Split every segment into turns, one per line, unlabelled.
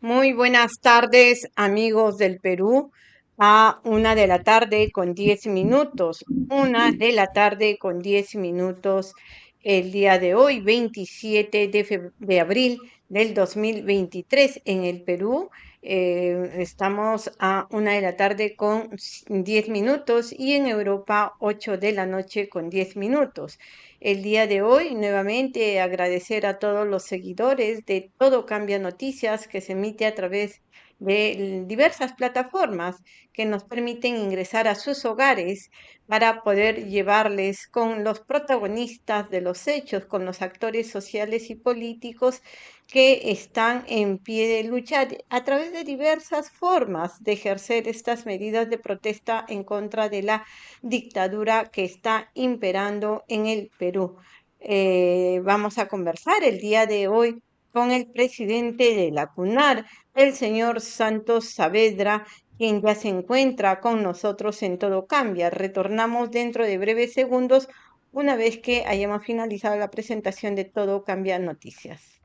Muy buenas tardes, amigos del Perú. A una de la tarde con diez minutos. Una de la tarde con diez minutos el día de hoy, 27 de, de abril del 2023 en el Perú. Eh, estamos a una de la tarde con diez minutos y en Europa 8 de la noche con diez minutos. El día de hoy, nuevamente agradecer a todos los seguidores de Todo Cambia Noticias que se emite a través de diversas plataformas que nos permiten ingresar a sus hogares para poder llevarles con los protagonistas de los hechos, con los actores sociales y políticos que están en pie de lucha a través de diversas formas de ejercer estas medidas de protesta en contra de la dictadura que está imperando en el Perú. Eh, vamos a conversar el día de hoy con el presidente de la CUNAR, el señor Santos Saavedra, quien ya se encuentra con nosotros en Todo Cambia. Retornamos dentro de breves segundos una vez que hayamos finalizado la presentación de Todo Cambia Noticias.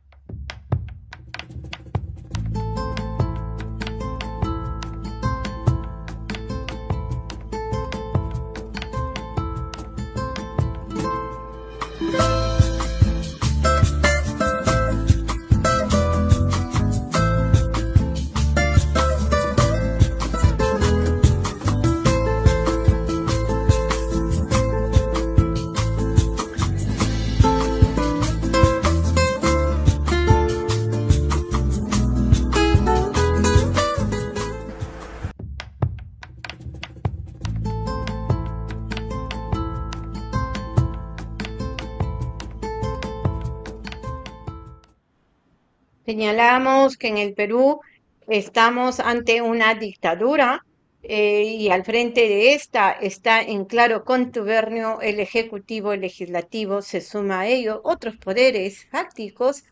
Señalamos que en el Perú estamos ante una dictadura eh, y al frente de esta está en claro contubernio el Ejecutivo, el Legislativo, se suma a ello otros poderes fácticos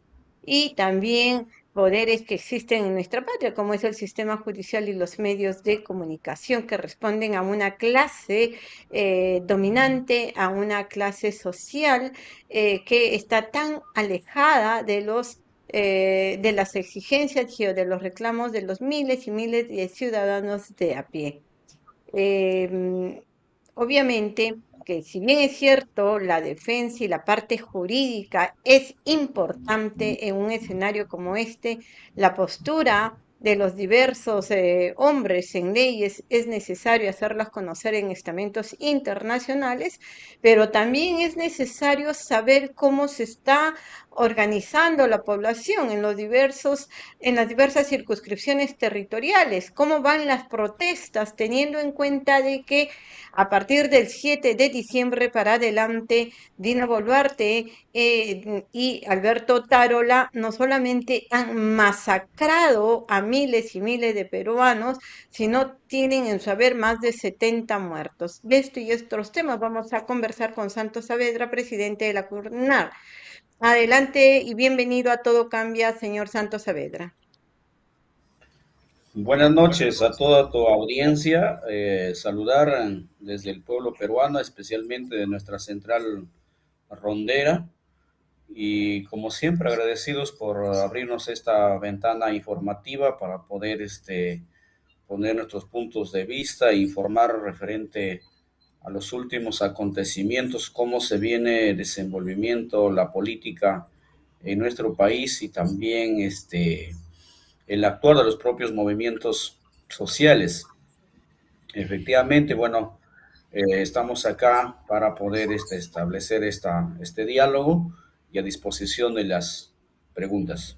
y también poderes que existen en nuestra patria, como es el sistema judicial y los medios de comunicación que responden a una clase eh, dominante, a una clase social eh, que está tan alejada de los eh, de las exigencias y de los reclamos de los miles y miles de ciudadanos de a pie. Em, obviamente que si bien es cierto, la defensa y la parte jurídica es importante en un escenario como este, la postura de los diversos eh, hombres en leyes es necesario hacerlas conocer en estamentos internacionales, pero también es necesario saber cómo se está organizando la población en los diversos en las diversas circunscripciones territoriales, cómo van las protestas teniendo en cuenta de que a partir del 7 de diciembre para adelante Dina Boluarte eh, y Alberto Tarola no solamente han masacrado a miles y miles de peruanos, sino tienen en su haber más de 70 muertos. De esto y estos temas vamos a conversar con Santos Saavedra, presidente de la CURNAR. Adelante y bienvenido a Todo Cambia, señor Santos Saavedra.
Buenas noches a toda tu audiencia. Eh, saludar desde el pueblo peruano, especialmente de nuestra central rondera. Y como siempre, agradecidos por abrirnos esta ventana informativa para poder este, poner nuestros puntos de vista e informar referente a los últimos acontecimientos, cómo se viene desenvolvimiento la política en nuestro país y también este, el actuar de los propios movimientos sociales. Efectivamente, bueno, eh, estamos acá para poder este, establecer esta, este diálogo y a disposición de las preguntas.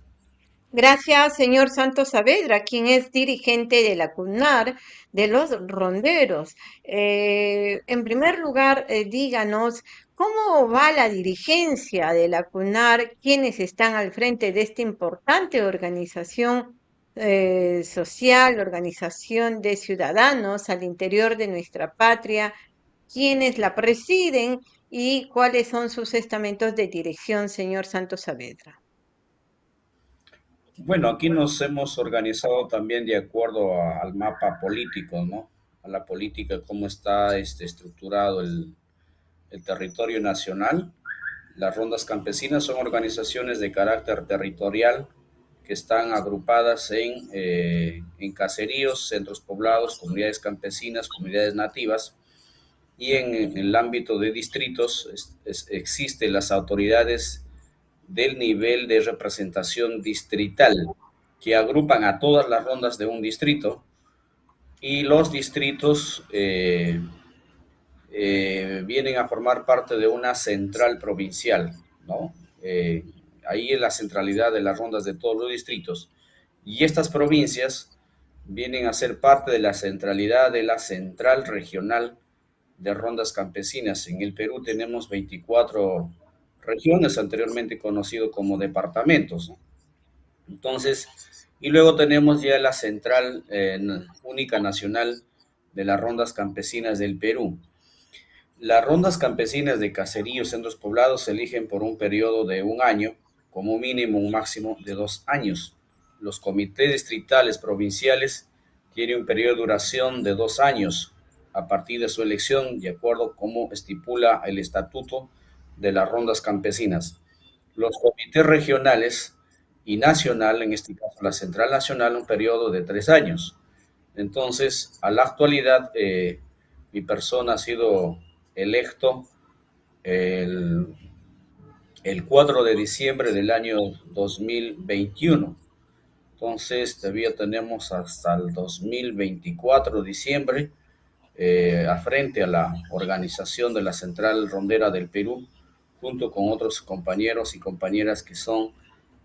Gracias, señor Santos Saavedra, quien es dirigente de la CUNAR de los ronderos. Eh, en primer lugar, eh, díganos cómo va la dirigencia de la CUNAR, quiénes están al frente de esta importante organización eh, social, organización de ciudadanos al interior de nuestra patria, quiénes la presiden y cuáles son sus estamentos de dirección, señor Santos Saavedra.
Bueno, aquí nos hemos organizado también de acuerdo al mapa político, ¿no? A la política, cómo está este, estructurado el, el territorio nacional. Las rondas campesinas son organizaciones de carácter territorial que están agrupadas en, eh, en caseríos, centros poblados, comunidades campesinas, comunidades nativas, y en, el ámbito de distritos existen las autoridades del nivel de representación distrital, que agrupan a todas las rondas de un distrito, y los distritos eh, eh, vienen a formar parte de una central provincial, ¿no? ahí es la centralidad de las rondas de todos los distritos. Y estas provincias vienen a ser parte de la centralidad de la central regional de rondas campesinas. En el Perú tenemos 24 regiones, anteriormente conocido como departamentos. Entonces, y luego tenemos ya la central única nacional de las rondas campesinas del Perú. Las rondas campesinas de caseríos, centros poblados se eligen por un periodo de un año como mínimo un máximo de dos años. Los comités distritales provinciales tienen un periodo de duración de dos años a partir de su elección, de acuerdo como estipula el estatuto de las rondas campesinas. Los comités regionales y nacional, en este caso la Central Nacional, un periodo de tres años. Entonces, a la actualidad, eh, mi persona ha sido electo el el 4 de diciembre del año 2021. Entonces, todavía tenemos hasta el 2024 diciembre eh, a frente a la organización de la Central Rondera del Perú, junto con otros compañeros y compañeras que son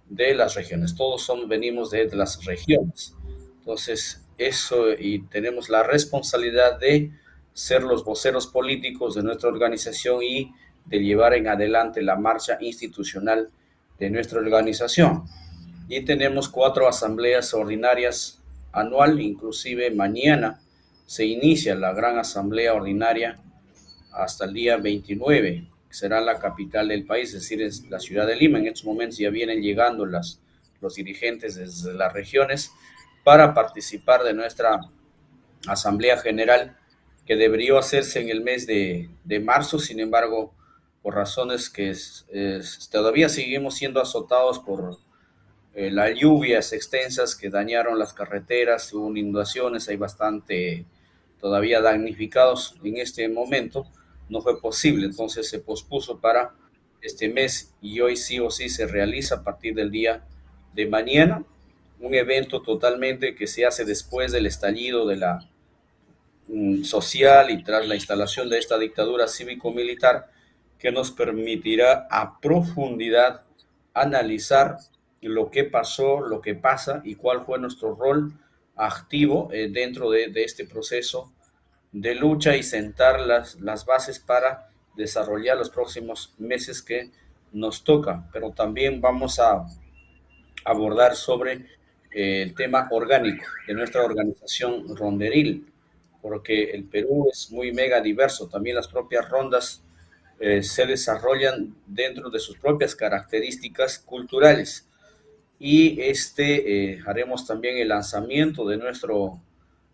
de las regiones. Todos son, venimos de las regiones. Entonces, eso y tenemos la responsabilidad de ser los voceros políticos de nuestra organización y de llevar en adelante la marcha institucional de nuestra organización. Y tenemos cuatro asambleas ordinarias anual, inclusive mañana se inicia la gran asamblea ordinaria hasta el día 29, que será la capital del país, es decir, es la ciudad de Lima. En estos momentos ya vienen llegando las, los dirigentes desde las regiones para participar de nuestra asamblea general que debería hacerse en el mes de, de marzo, sin embargo, por razones que todavía seguimos siendo azotados por eh, las lluvias extensas que dañaron las carreteras, hubo inundaciones, hay bastante todavía damnificados en este momento, no fue posible, entonces se pospuso para este mes y hoy sí o sí se realiza a partir del día de mañana, un evento totalmente que se hace después del estallido de la mm, social y tras la instalación de esta dictadura cívico-militar, que nos permitirá a profundidad analizar lo que pasó, lo que pasa y cuál fue nuestro rol activo eh, dentro de, este proceso de lucha y sentar las, las bases para desarrollar los próximos meses que nos toca. Pero también vamos a abordar sobre eh, el tema orgánico de nuestra organización ronderil, porque el Perú es muy mega diverso, también las propias rondas eh, se desarrollan dentro de sus propias características culturales. Y este eh, haremos también el lanzamiento de nuestro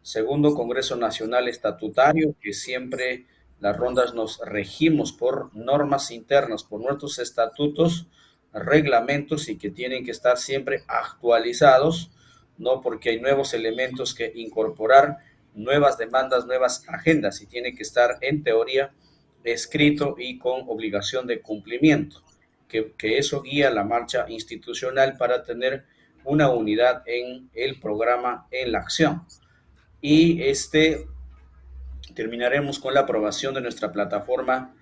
segundo Congreso Nacional Estatutario, que siempre las rondas nos regimos por normas internas, por nuestros estatutos, reglamentos y que tienen que estar siempre actualizados, no porque hay nuevos elementos que incorporar, nuevas demandas, nuevas agendas y tiene que estar en teoría escrito y con obligación de cumplimiento, que, eso guía la marcha institucional para tener una unidad en el programa, en la acción. Y este terminaremos con la aprobación de nuestra plataforma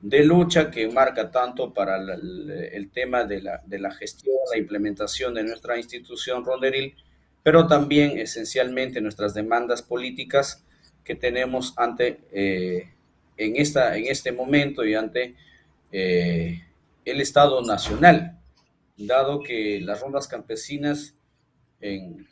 de lucha que marca tanto para el, tema de la, de la, gestión, la implementación de nuestra institución ronderil, pero también esencialmente nuestras demandas políticas que tenemos ante eh, en, esta, en este momento y ante eh, el Estado Nacional, dado que las rondas campesinas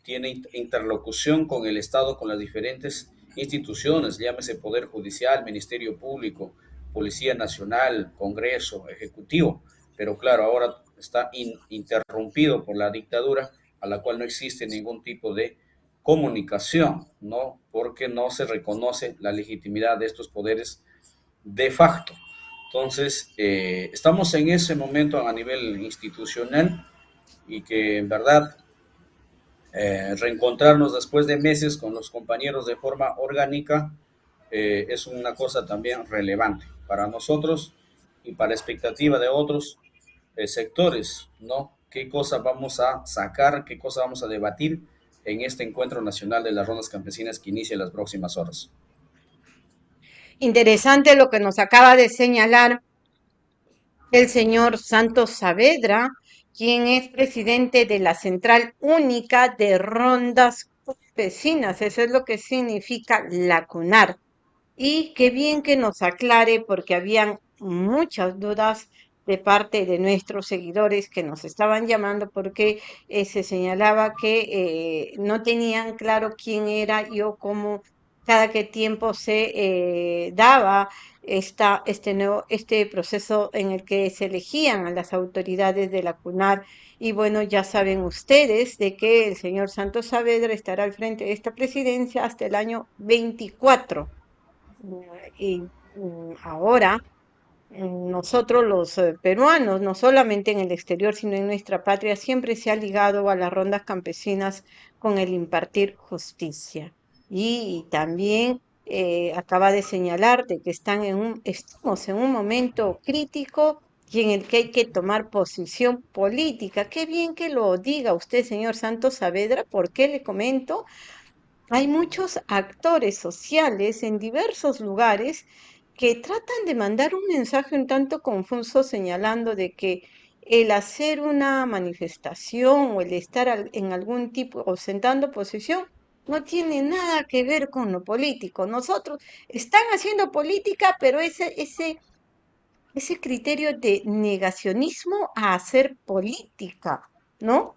tienen interlocución con el Estado, con las diferentes instituciones, llámese Poder Judicial, Ministerio Público, Policía Nacional, Congreso, Ejecutivo, pero claro, ahora está interrumpido por la dictadura a la cual no existe ningún tipo de comunicación, ¿no? Porque no se reconoce la legitimidad de estos poderes de facto. Entonces, eh, estamos en ese momento a nivel institucional y que en verdad eh, reencontrarnos después de meses con los compañeros de forma orgánica eh, es una cosa también relevante para nosotros y para expectativa de otros eh, sectores, ¿no? ¿Qué cosa vamos a sacar, qué cosa vamos a debatir en este encuentro nacional de las rondas campesinas que inicia en las próximas horas?
Interesante lo que nos acaba de señalar el señor Santos Saavedra, quien es presidente de la Central Única de Rondas Campesinas. Eso es lo que significa la CUNAR. Y qué bien que nos aclare, porque habían muchas dudas de parte de nuestros seguidores que nos estaban llamando porque eh, se señalaba que eh, no tenían claro quién era yo, cómo cada qué tiempo se eh, daba esta, este, nuevo, este proceso en el que se elegían a las autoridades de la CUNAR. Y bueno, ya saben ustedes de que el señor Santos Saavedra estará al frente de esta presidencia hasta el año 24. Y mm, ahora mm, nosotros los eh, peruanos, no solamente en el exterior, sino en nuestra patria, siempre se ha ligado a las rondas campesinas con el impartir justicia. Y también eh, acaba de señalar de que están en un, estamos en un momento crítico y en el que hay que tomar posición política. Qué bien que lo diga usted, señor Santos Saavedra, porque le comento, hay muchos actores sociales en diversos lugares que tratan de mandar un mensaje un tanto confuso señalando de que el hacer una manifestación o el estar en algún tipo o sentando posición no tiene nada que ver con lo político. Nosotros están haciendo política, pero ese, ese, ese criterio de negacionismo a hacer política, ¿no?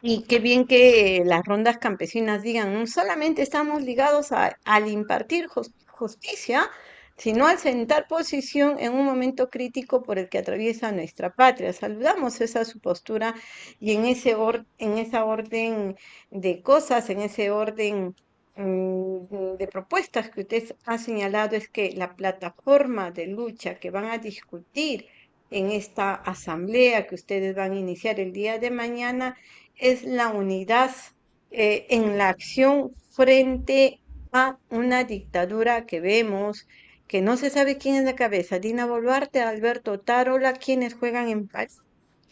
Y qué bien que las rondas campesinas digan, no solamente estamos ligados a, al impartir justicia, sino al sentar posición en un momento crítico por el que atraviesa nuestra patria. Saludamos esa su postura y en, ese or, en esa orden de cosas, en ese orden mm, de propuestas que usted ha señalado, es que la plataforma de lucha que van a discutir en esta asamblea que ustedes van a iniciar el día de mañana es la unidad eh, en la acción frente a una dictadura que vemos que no se sabe quién es la cabeza, Dina Boluarte, Alberto Tarola, quienes juegan en paz.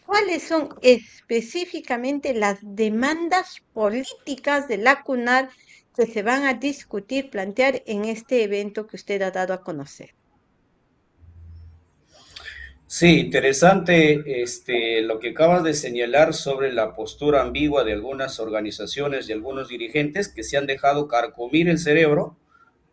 ¿Cuáles son específicamente las demandas políticas de la CUNAR que se van a discutir, plantear en este evento que usted ha dado a conocer?
Sí, interesante este, lo que acabas de señalar sobre la postura ambigua de algunas organizaciones y algunos dirigentes que se han dejado carcomir el cerebro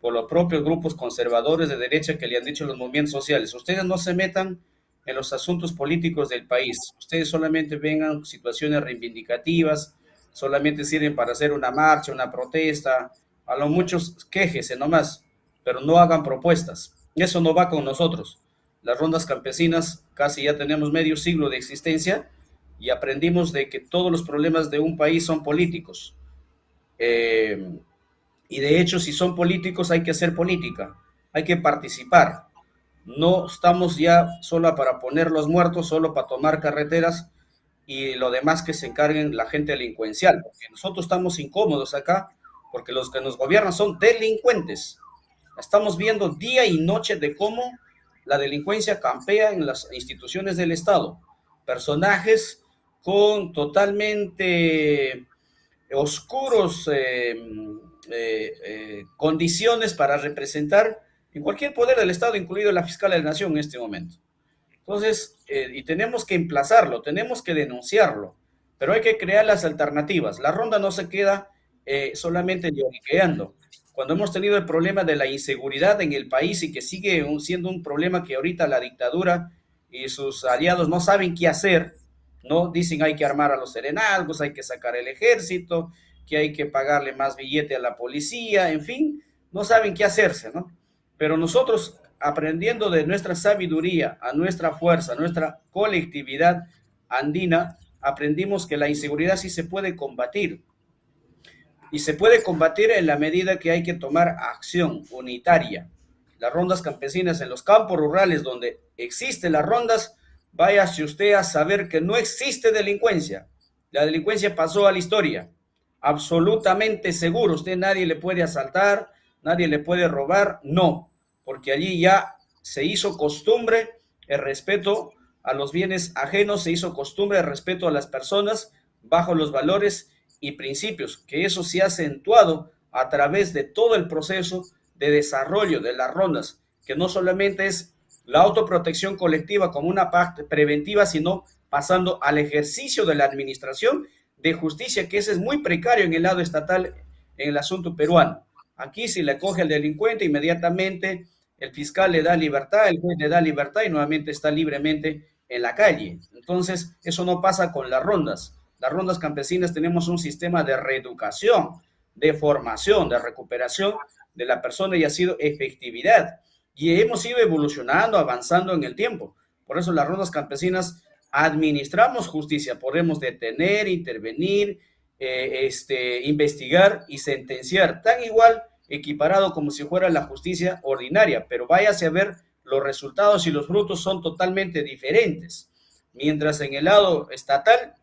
por los propios grupos conservadores de derecha que le han dicho los movimientos sociales, ustedes no se metan en los asuntos políticos del país, ustedes solamente vengan situaciones reivindicativas, solamente sirven para hacer una marcha, una protesta, a lo muchos quejese nomás, pero no hagan propuestas. Eso no va con nosotros. Las rondas campesinas casi ya tenemos medio siglo de existencia y aprendimos de que todos los problemas de un país son políticos. Eh, y de hecho, si son políticos, hay que hacer política, hay que participar. No estamos ya solo para poner los muertos, solo para tomar carreteras y lo demás que se encarguen la gente delincuencial, porque nosotros estamos incómodos acá, porque los que nos gobiernan son delincuentes. Estamos viendo día y noche de cómo la delincuencia campea en las instituciones del Estado. Personajes con totalmente oscuros eh, eh, eh, condiciones para representar en cualquier poder del Estado, incluido la fiscal de la Nación en este momento. Entonces, eh, y tenemos que emplazarlo, tenemos que denunciarlo, pero hay que crear las alternativas. La ronda no se queda solamente lloriqueando. Cuando hemos tenido el problema de la inseguridad en el país y que sigue siendo un problema que ahorita la dictadura y sus aliados no saben qué hacer, ¿no? Dicen hay que armar a los serenazgos, hay que sacar el ejército, que hay que pagarle más billete a la policía, en fin, no saben qué hacerse, ¿no? Pero nosotros, aprendiendo de nuestra sabiduría, a nuestra fuerza, a nuestra colectividad andina, aprendimos que la inseguridad sí se puede combatir. Y se puede combatir en la medida que hay que tomar acción unitaria. Las rondas campesinas en los campos rurales donde existen las rondas, váyase usted a saber que no existe delincuencia. La delincuencia pasó a la historia absolutamente seguro. Usted nadie le puede asaltar, nadie le puede robar, no, porque allí ya se hizo costumbre el respeto a los bienes ajenos, se hizo costumbre el respeto a las personas bajo los valores y principios, que eso se ha acentuado a través de todo el proceso de desarrollo de las rondas, que no solamente es la autoprotección colectiva como una parte preventiva, sino pasando al ejercicio de la administración de justicia, que ese es muy precario en el lado estatal en el asunto peruano. Aquí si le coge al delincuente, inmediatamente el fiscal le da libertad, el juez le da libertad y nuevamente está libremente en la calle. Entonces, eso no pasa con las rondas. Las rondas campesinas tenemos un sistema de reeducación, de formación, de recuperación de la persona y ha sido efectividad. Y hemos ido evolucionando, avanzando en el tiempo. Por eso las rondas campesinas administramos justicia, podemos detener, intervenir, eh, este, investigar y sentenciar, tan igual equiparado como si fuera la justicia ordinaria, pero váyase a ver los resultados y los frutos son totalmente diferentes. Mientras en el lado estatal,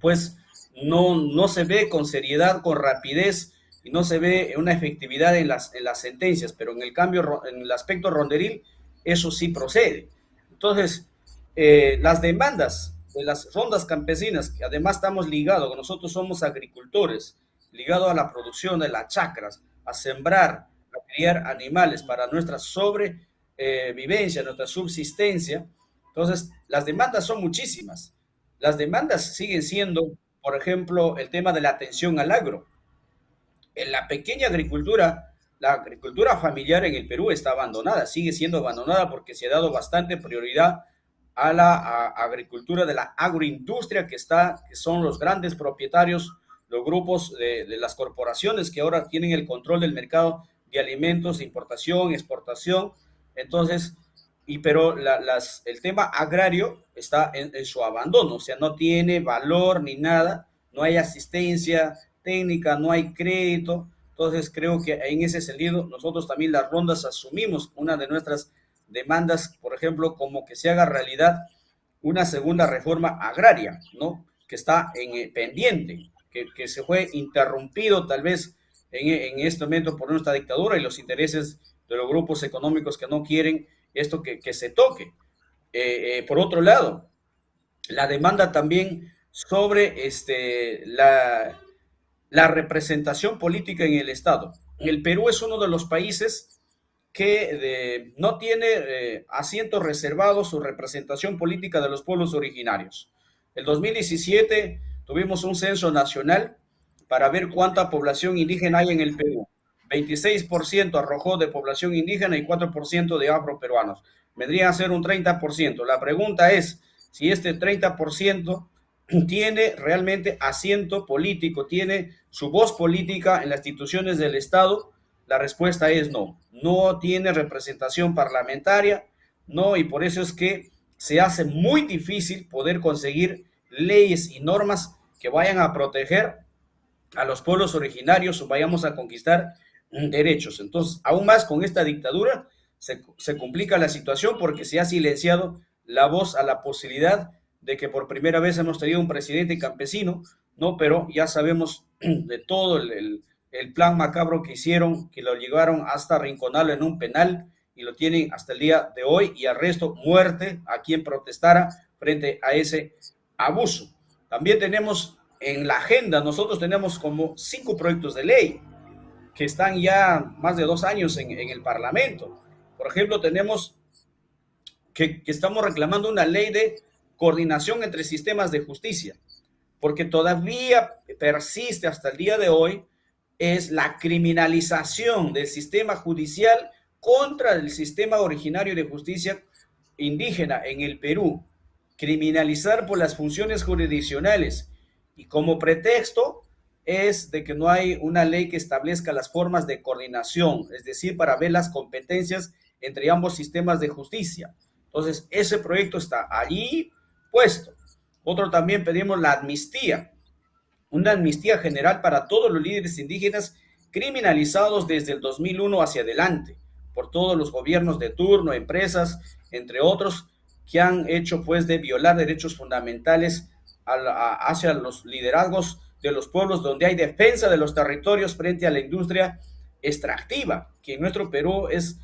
pues no, no se ve con seriedad, con rapidez y no se ve una efectividad en las, en las sentencias, pero en el cambio, en el aspecto ronderil, eso sí procede. Entonces, eh, las demandas de las rondas campesinas, que además estamos ligados, nosotros somos agricultores, ligados a la producción de las chacras, a sembrar, a criar animales para nuestra sobrevivencia, nuestra subsistencia. Entonces, las demandas son muchísimas. Las demandas siguen siendo, por ejemplo, el tema de la atención al agro la pequeña agricultura, la agricultura familiar en el Perú está abandonada, sigue siendo abandonada porque se ha dado bastante prioridad a la agricultura de la agroindustria que está, que son los grandes propietarios, los grupos de, las corporaciones que ahora tienen el control del mercado de alimentos, de importación, exportación. Entonces, y pero el tema agrario está en, en, su abandono, o sea, no tiene valor ni nada, no hay asistencia, técnica, no hay crédito. Entonces creo que en ese sentido nosotros también las rondas asumimos una de nuestras demandas, por ejemplo, como que se haga realidad una segunda reforma agraria, ¿no? Que está en eh, pendiente, que, que, se fue interrumpido tal vez en, en, este momento por nuestra dictadura y los intereses de los grupos económicos que no quieren esto que, que se toque. Eh, eh, por otro lado, la demanda también sobre este, la, la representación política en el Estado. El Perú es uno de los países que no tiene eh, asientos reservados su representación política de los pueblos originarios. El 2017 tuvimos un censo nacional para ver cuánta población indígena hay en el Perú. 26% arrojó de población indígena y 4% de afroperuanos. Vendría a ser un 30%. La pregunta es si este 30% tiene realmente asiento político, tiene su voz política en las instituciones del Estado? La respuesta es no. No tiene representación parlamentaria, no, y por eso es que se hace muy difícil poder conseguir leyes y normas que vayan a proteger a los pueblos originarios o vayamos a conquistar derechos. Entonces, aún más con esta dictadura se, se complica la situación porque se ha silenciado la voz a la posibilidad de que por primera vez hemos tenido un presidente campesino, ¿no? Pero ya sabemos de todo el, el, plan macabro que hicieron, que lo llevaron hasta rinconarlo en un penal y lo tienen hasta el día de hoy y arresto, muerte a quien protestara frente a ese abuso. También tenemos en la agenda, nosotros tenemos como cinco proyectos de ley que están ya más de dos años en, en el Parlamento. Por ejemplo, tenemos que, que estamos reclamando una ley de coordinación entre sistemas de justicia, porque todavía persiste hasta el día de hoy es la criminalización del sistema judicial contra el sistema originario de justicia indígena en el Perú, criminalizar por las funciones jurisdiccionales y como pretexto es de que no hay una ley que establezca las formas de coordinación, es decir, para ver las competencias entre ambos sistemas de justicia. Entonces, ese proyecto está allí Otro también pedimos la amnistía, una amnistía general para todos los líderes indígenas criminalizados desde el 2001 hacia adelante por todos los gobiernos de turno, empresas, entre otros, que han hecho pues de violar derechos fundamentales a hacia los liderazgos de los pueblos donde hay defensa de los territorios frente a la industria extractiva, que en nuestro Perú es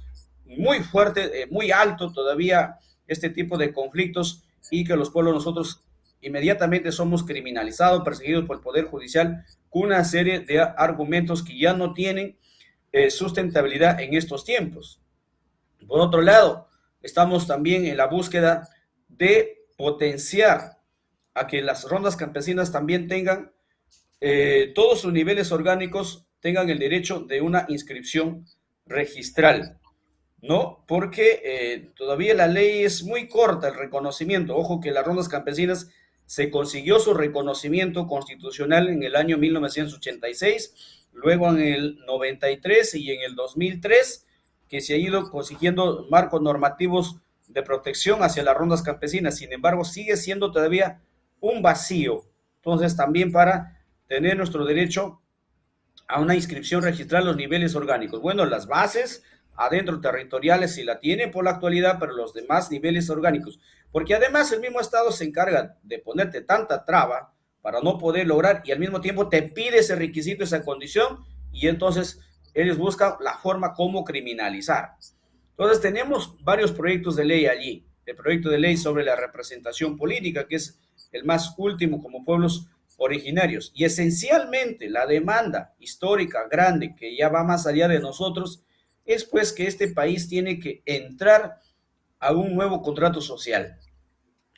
muy fuerte, eh, muy alto todavía este tipo de conflictos y que los pueblos nosotros inmediatamente somos criminalizados, perseguidos por el Poder Judicial con una serie de argumentos que ya no tienen eh, sustentabilidad en estos tiempos. Por otro lado, estamos también en la búsqueda de potenciar a que las rondas campesinas también tengan eh, todos sus niveles orgánicos, tengan el derecho de una inscripción registral. ¿No? Porque eh, todavía la ley es muy corta, el reconocimiento. Ojo que las rondas campesinas se consiguió su reconocimiento constitucional en el año 1986, luego en el 93 y en el 2003, que se ha ido consiguiendo marcos normativos de protección hacia las rondas campesinas. Sin embargo, sigue siendo todavía un vacío. Entonces, también para tener nuestro derecho a una inscripción registral los niveles orgánicos. Bueno, las bases adentro territoriales si la tiene por la actualidad, pero los demás niveles orgánicos. Porque además el mismo Estado se encarga de ponerte tanta traba para no poder lograr y al mismo tiempo te pide ese requisito, esa condición, y entonces ellos buscan la forma como criminalizar. Entonces tenemos varios proyectos de ley allí. El proyecto de ley sobre la representación política, que es el más último como pueblos originarios. Y esencialmente la demanda histórica grande que ya va más allá de nosotros es pues que este país tiene que entrar a un nuevo contrato social.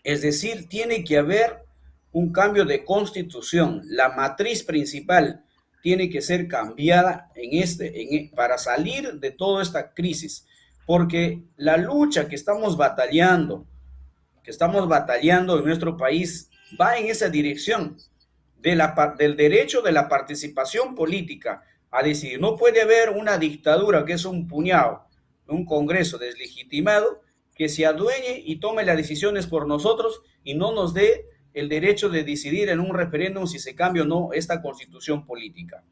Es decir, tiene que haber un cambio de constitución. La matriz principal tiene que ser cambiada en este, en, para salir de toda esta crisis, porque la lucha que estamos batallando, que estamos batallando en nuestro país, va en esa dirección del derecho de la participación política, a decidir. No puede haber una dictadura que es un puñado, un Congreso deslegitimado que se adueñe y tome las decisiones por nosotros y no nos dé el derecho de decidir en un referéndum si se cambia o no esta constitución política.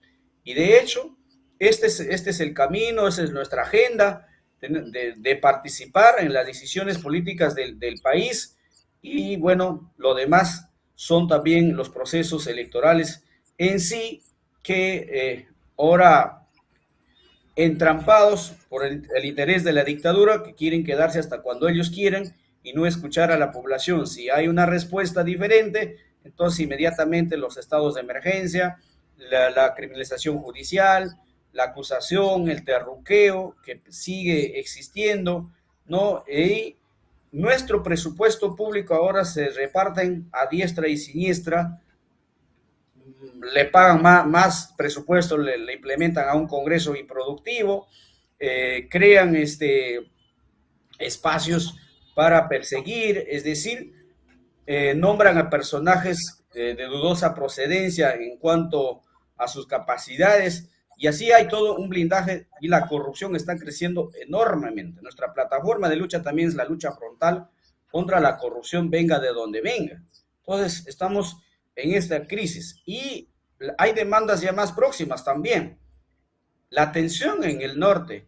Y de hecho, este es, este es el camino, esa es nuestra agenda de, participar en las decisiones políticas del, país y bueno, lo demás son también los procesos electorales en sí que eh, ahora entrampados por el, interés de la dictadura que quieren quedarse hasta cuando ellos quieren y no escuchar a la población. Si hay una respuesta diferente, entonces inmediatamente los estados de emergencia, la, criminalización judicial, la acusación, el terruqueo que sigue existiendo, ¿no? Y nuestro presupuesto público ahora se reparten a diestra y siniestra le pagan más, presupuesto, le, implementan a un Congreso improductivo, eh, crean este, espacios para perseguir, es decir, eh, nombran a personajes de dudosa procedencia en cuanto a sus capacidades, y así hay todo un blindaje y la corrupción está creciendo enormemente. Nuestra plataforma de lucha también es la lucha frontal contra la corrupción, venga de donde venga. Entonces, estamos en esta crisis y hay demandas ya más próximas también. La tensión en el norte,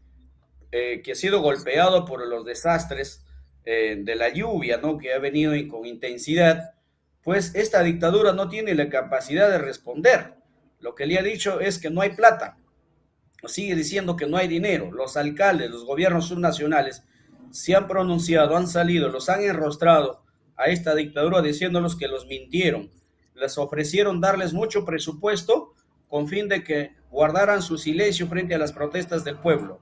eh, que ha sido golpeado por los desastres eh, de la lluvia, ¿no? Que ha venido con intensidad, pues esta dictadura no tiene la capacidad de responder. Lo que le ha dicho es que no hay plata. Sigue diciendo que no hay dinero. Los alcaldes, los gobiernos subnacionales se han pronunciado, han salido, los han enrostrado a esta dictadura diciéndonos que los mintieron, les ofrecieron darles mucho presupuesto con fin de que guardaran su silencio frente a las protestas del pueblo.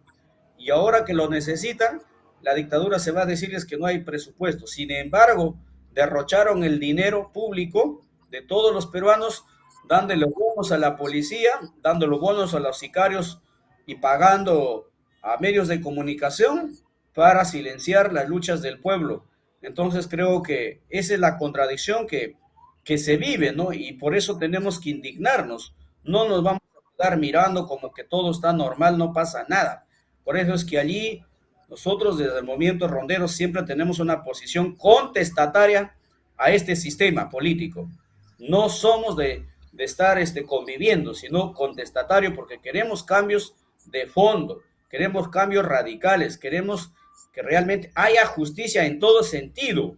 Y ahora que lo necesitan, la dictadura se va a decirles que no hay presupuesto. Sin embargo, derrocharon el dinero público de todos los peruanos, dándole bonos a la policía, dándole bonos a los sicarios y pagando a medios de comunicación para silenciar las luchas del pueblo. Entonces creo que esa es la contradicción que que se vive, ¿no? Y por eso tenemos que indignarnos. No nos vamos a quedar mirando como que todo está normal, no pasa nada. Por eso es que allí nosotros desde el movimiento rondero siempre tenemos una posición contestataria a este sistema político. No somos de, de estar este, conviviendo, sino contestatario porque queremos cambios de fondo, queremos cambios radicales, queremos que realmente haya justicia en todo sentido,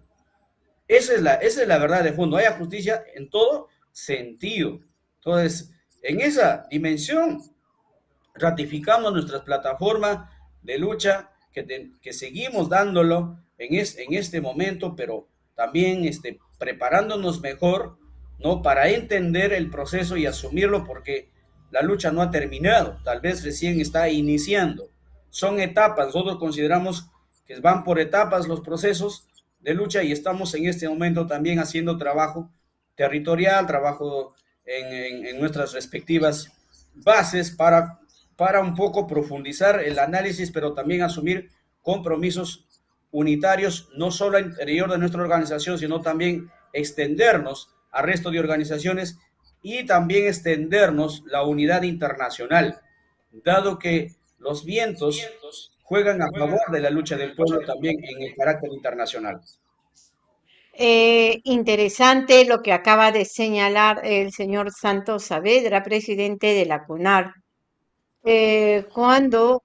esa es, la, esa es la verdad de fondo. Haya justicia en todo sentido. Entonces, en esa dimensión, ratificamos nuestra plataforma de lucha que, que seguimos dándolo en, en este momento, pero también este, preparándonos mejor, ¿no? Para entender el proceso y asumirlo porque la lucha no ha terminado, tal vez recién está iniciando. Son etapas, nosotros consideramos que van por etapas los procesos de lucha y estamos en este momento también haciendo trabajo territorial, trabajo en, en, nuestras respectivas bases para, para un poco profundizar el análisis, pero también asumir compromisos unitarios, no solo al interior de nuestra organización, sino también extendernos al resto de organizaciones y también extendernos la unidad internacional, dado que los vientos juegan a favor de la lucha del pueblo también en el carácter internacional.
Eh, interesante lo que acaba de señalar el señor Santos Saavedra, presidente de la CUNAR. Eh, cuando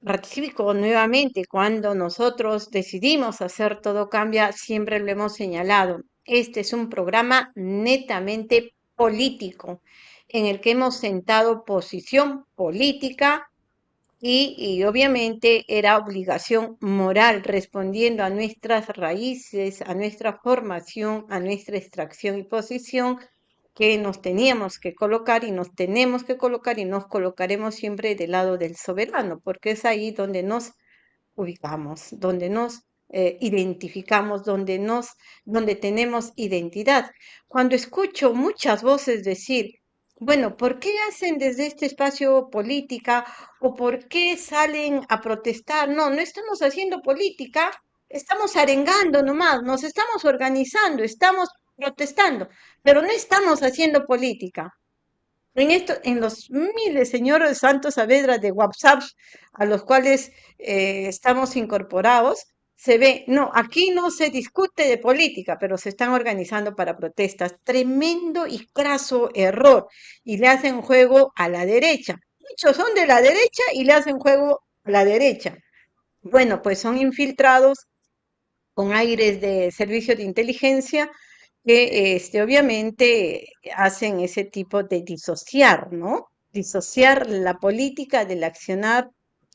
ratifico nuevamente, cuando nosotros decidimos hacer todo cambia, siempre lo hemos señalado. Este es un programa netamente político en el que hemos sentado posición política y, obviamente era obligación moral respondiendo a nuestras raíces, a nuestra formación, a nuestra extracción y posición que nos teníamos que colocar y nos tenemos que colocar y nos colocaremos siempre del lado del soberano, porque es ahí donde nos ubicamos, donde nos eh, identificamos, donde nos, donde tenemos identidad. Cuando escucho muchas voces decir, bueno, ¿por qué hacen desde este espacio política o por qué salen a protestar? No, no estamos haciendo política, estamos arengando nomás, nos estamos organizando, estamos protestando, pero no estamos haciendo política. En, esto, en los miles, señores Santos Saavedra, de WhatsApp a los cuales eh, estamos incorporados, se ve, no, aquí no se discute de política, pero se están organizando para protestas. Tremendo y craso error. Y le hacen juego a la derecha. Muchos son de la derecha y le hacen juego a la derecha. Bueno, pues son infiltrados con aires de servicio de inteligencia que este, obviamente hacen ese tipo de disociar, ¿no? Disociar la política del accionar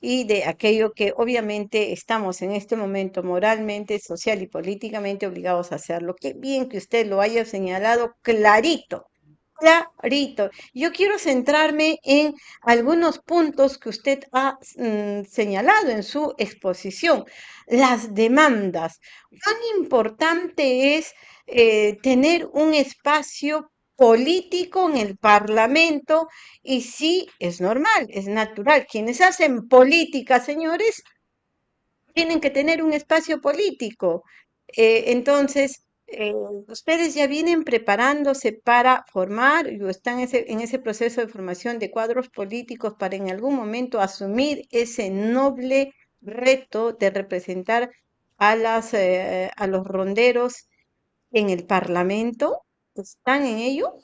y de aquello que obviamente estamos en este momento moralmente, social y políticamente obligados a hacerlo. Qué bien que usted lo haya señalado clarito, clarito. Yo quiero centrarme en algunos puntos que usted ha mm, señalado en su exposición. Las demandas. Cuán importante es eh, tener un espacio político en el Parlamento y sí, es normal, es natural. Quienes hacen política, señores, tienen que tener un espacio político. Eh, entonces, eh, ustedes ya vienen preparándose para formar o están en ese, proceso de formación de cuadros políticos para en algún momento asumir ese noble reto de representar a, las, eh, a los ronderos en el Parlamento. ¿Están en ello?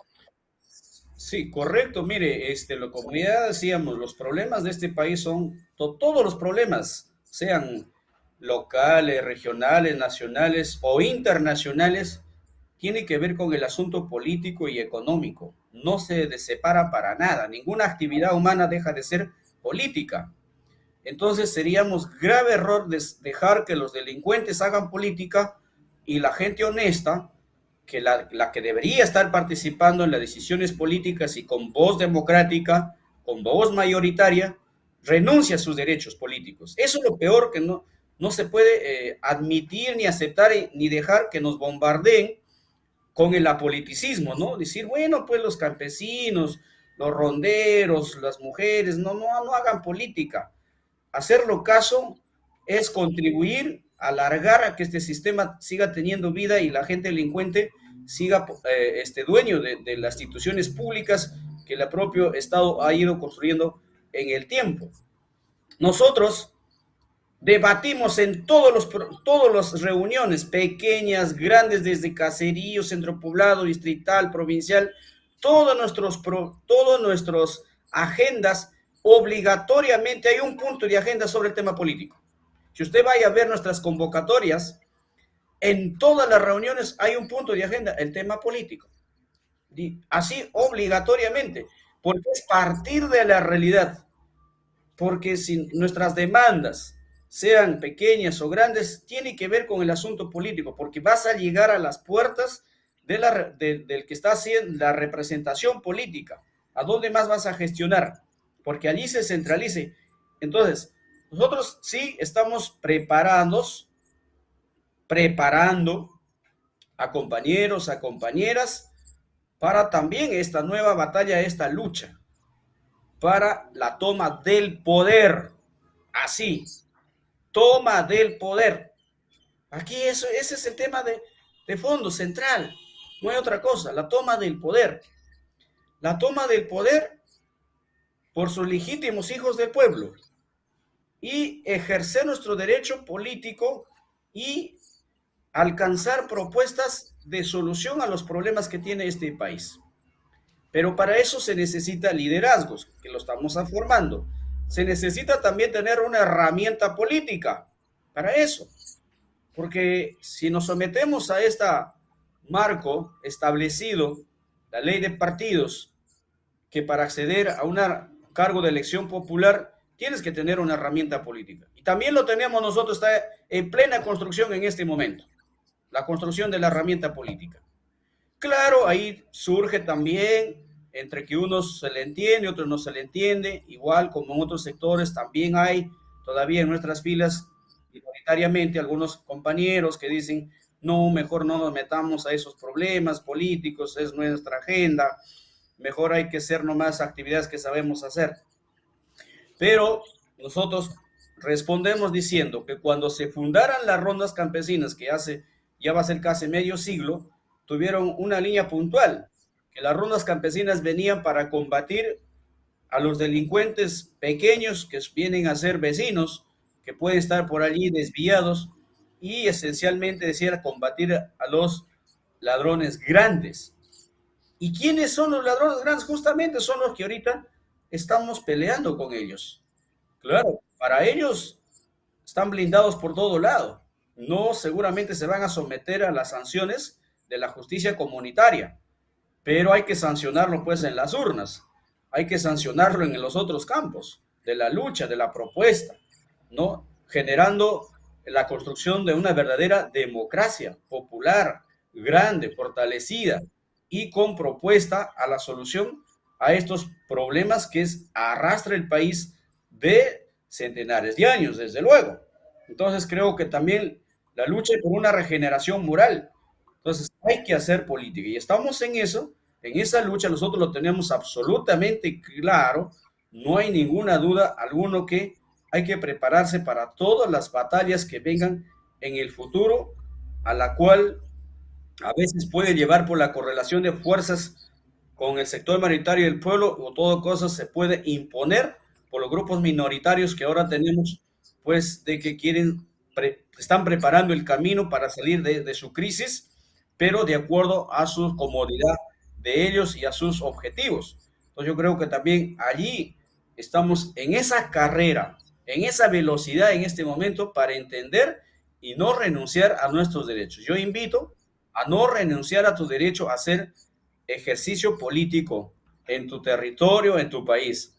Sí, correcto. Mire, este, la comunidad decíamos, los problemas de este país son todos los problemas, sean locales, regionales, nacionales o internacionales, tiene que ver con el asunto político y económico. No se separa para nada. Ninguna actividad humana deja de ser política. Entonces seríamos grave error dejar que los delincuentes hagan política y la gente honesta que la, que debería estar participando en las decisiones políticas y con voz democrática, con voz mayoritaria, renuncia a sus derechos políticos. Eso es lo peor que no, no se puede eh, admitir ni aceptar ni dejar que nos bombardeen con el apoliticismo, ¿no? Decir, bueno, pues los campesinos, los ronderos, las mujeres, no, no, no hagan política. Hacerlo caso es contribuir alargar a que este sistema siga teniendo vida y la gente delincuente siga eh, este dueño de, las instituciones públicas que el propio Estado ha ido construyendo en el tiempo. Nosotros debatimos en todos los, todas las reuniones, pequeñas, grandes, desde caserío, centro poblado, distrital, provincial, todos nuestros, todos nuestros agendas, obligatoriamente hay un punto de agenda sobre el tema político. Si usted vaya a ver nuestras convocatorias, en todas las reuniones hay un punto de agenda, el tema político. así obligatoriamente, porque es partir de la realidad. Porque si nuestras demandas sean pequeñas o grandes, tiene que ver con el asunto político, porque vas a llegar a las puertas del que está haciendo la representación política. ¿A dónde más vas a gestionar? Porque allí se centralice. Entonces, nosotros sí estamos preparados, preparando a compañeros, a compañeras, para también esta nueva batalla, esta lucha, para la toma del poder. Así, toma del poder. Aquí eso, ese es el tema de, de fondo central. No hay otra cosa, la toma del poder. La toma del poder por sus legítimos hijos del pueblo y ejercer nuestro derecho político y alcanzar propuestas de solución a los problemas que tiene este país. Pero para eso se necesita liderazgos, que lo estamos formando. Se necesita también tener una herramienta política para eso. Porque si nos sometemos a este marco establecido, la ley de partidos, que para acceder a un cargo de elección popular tienes que tener una herramienta política. Y también lo tenemos nosotros, está en plena construcción en este momento, la construcción de la herramienta política. Claro, ahí surge también entre que unos se le entiende, otros no se le entiende, igual como en otros sectores también hay todavía en nuestras filas minoritariamente algunos compañeros que dicen, no, mejor no nos metamos a esos problemas políticos, es nuestra agenda, mejor hay que hacer nomás actividades que sabemos hacer. Pero nosotros respondemos diciendo que cuando se fundaran las rondas campesinas, que hace, ya va a ser casi medio siglo, tuvieron una línea puntual, que las rondas campesinas venían para combatir a los delincuentes pequeños que vienen a ser vecinos, que pueden estar por allí desviados, y esencialmente decía combatir a los ladrones grandes. ¿Y quiénes son los ladrones grandes? Justamente son los que ahorita estamos peleando con ellos. Claro, para ellos están blindados por todo lado. No seguramente se van a someter a las sanciones de la justicia comunitaria, pero hay que sancionarlo pues en las urnas, hay que sancionarlo en los otros campos de la lucha, de la propuesta, ¿no? Generando la construcción de una verdadera democracia popular, grande, fortalecida y con propuesta a la solución a estos problemas que es, arrastra el país de centenares de años, desde luego. Entonces creo que también la lucha por una regeneración moral. Entonces hay que hacer política y estamos en eso, en esa lucha nosotros lo tenemos absolutamente claro, no hay ninguna duda alguno que hay que prepararse para todas las batallas que vengan en el futuro, a la cual a veces puede llevar por la correlación de fuerzas con el sector mayoritario del pueblo o todo cosa se puede imponer por los grupos minoritarios que ahora tenemos, pues de que quieren, están preparando el camino para salir de, su crisis, pero de acuerdo a su comodidad de ellos y a sus objetivos. Entonces yo creo que también allí estamos en esa carrera, en esa velocidad en este momento para entender y no renunciar a nuestros derechos. Yo invito a no renunciar a tu derecho a ser ejercicio político en tu territorio, en tu país.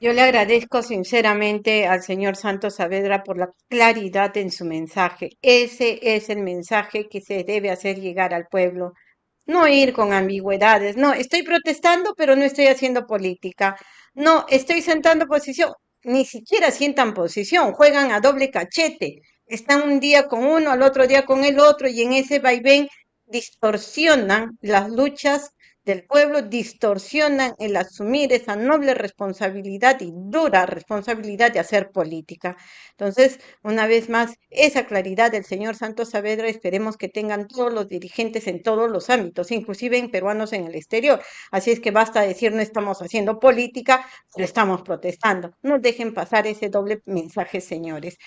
Yo le agradezco sinceramente al señor Santos Saavedra por la claridad en su mensaje. Ese es el mensaje que se debe hacer llegar al pueblo. No ir con ambigüedades. No, estoy protestando, pero no estoy haciendo política. No, estoy sentando posición. Ni siquiera sientan posición. Juegan a doble cachete. Están un día con uno, al otro día con el otro, y en ese vaivén distorsionan las luchas del pueblo, distorsionan el asumir esa noble responsabilidad y dura responsabilidad de hacer política. Entonces, una vez más, esa claridad del señor Santos Saavedra esperemos que tengan todos los dirigentes en todos los ámbitos, inclusive en peruanos en el exterior. Así es que basta decir no estamos haciendo política, lo estamos protestando. No dejen pasar ese doble mensaje, señores.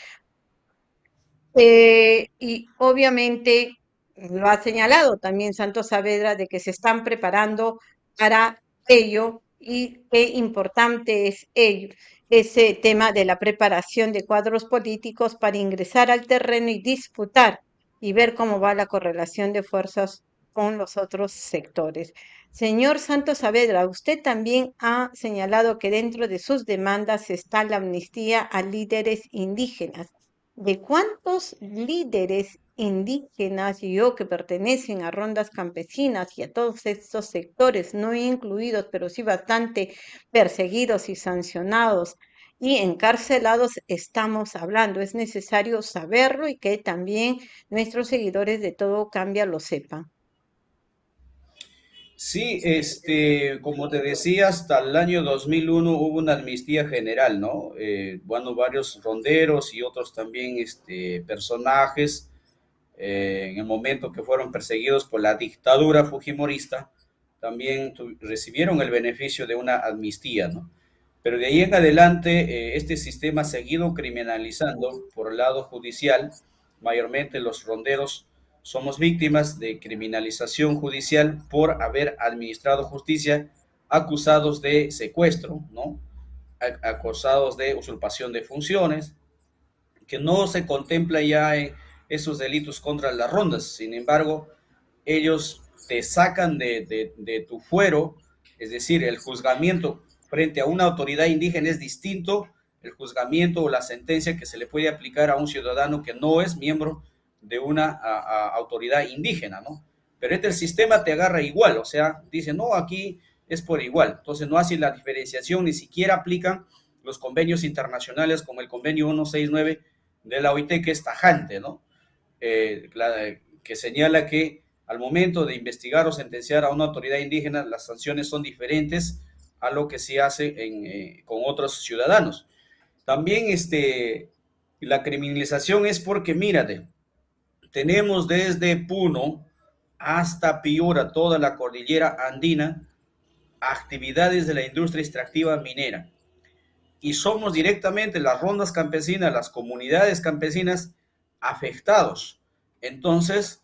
Eh, y obviamente lo ha señalado también Santos Saavedra de que se están preparando para ello y qué importante es ello, ese tema de la preparación de cuadros políticos para ingresar al terreno y disputar y ver cómo va la correlación de fuerzas con los otros sectores. Señor Santos Saavedra, usted también ha señalado que dentro de sus demandas está la amnistía a líderes indígenas. ¿De cuántos líderes indígenas y yo que pertenecen a rondas campesinas y a todos estos sectores, no incluidos, pero sí bastante perseguidos y sancionados y encarcelados, estamos hablando? Es necesario saberlo y que también nuestros seguidores de todo cambia lo sepan.
Sí, este, como te decía, hasta el año 2001 hubo una amnistía general, ¿no? Eh, bueno, varios ronderos y otros también este, personajes eh, en el momento que fueron perseguidos por la dictadura fujimorista, también recibieron el beneficio de una amnistía, ¿no? Pero de ahí en adelante, eh, este sistema ha seguido criminalizando por el lado judicial, mayormente los ronderos somos víctimas de criminalización judicial por haber administrado justicia acusados de secuestro, ¿no? Acusados de usurpación de funciones, que no se contempla ya en esos delitos contra las rondas. Sin embargo, ellos te sacan de, de tu fuero, es decir, el juzgamiento frente a una autoridad indígena es distinto el juzgamiento o la sentencia que se le puede aplicar a un ciudadano que no es miembro de una autoridad indígena, ¿no? Pero este sistema te agarra igual, o sea, dice, no, aquí es por igual. Entonces no hace la diferenciación, ni siquiera aplican los convenios internacionales como el convenio 169 de la OIT, que es tajante, ¿no? Eh, que señala que al momento de investigar o sentenciar a una autoridad indígena, las sanciones son diferentes a lo que se hace eh, con otros ciudadanos. También este, la criminalización es porque, mírate, tenemos desde Puno hasta Piura, toda la cordillera andina, actividades de la industria extractiva minera. Y somos directamente las rondas campesinas, las comunidades campesinas afectados. Entonces,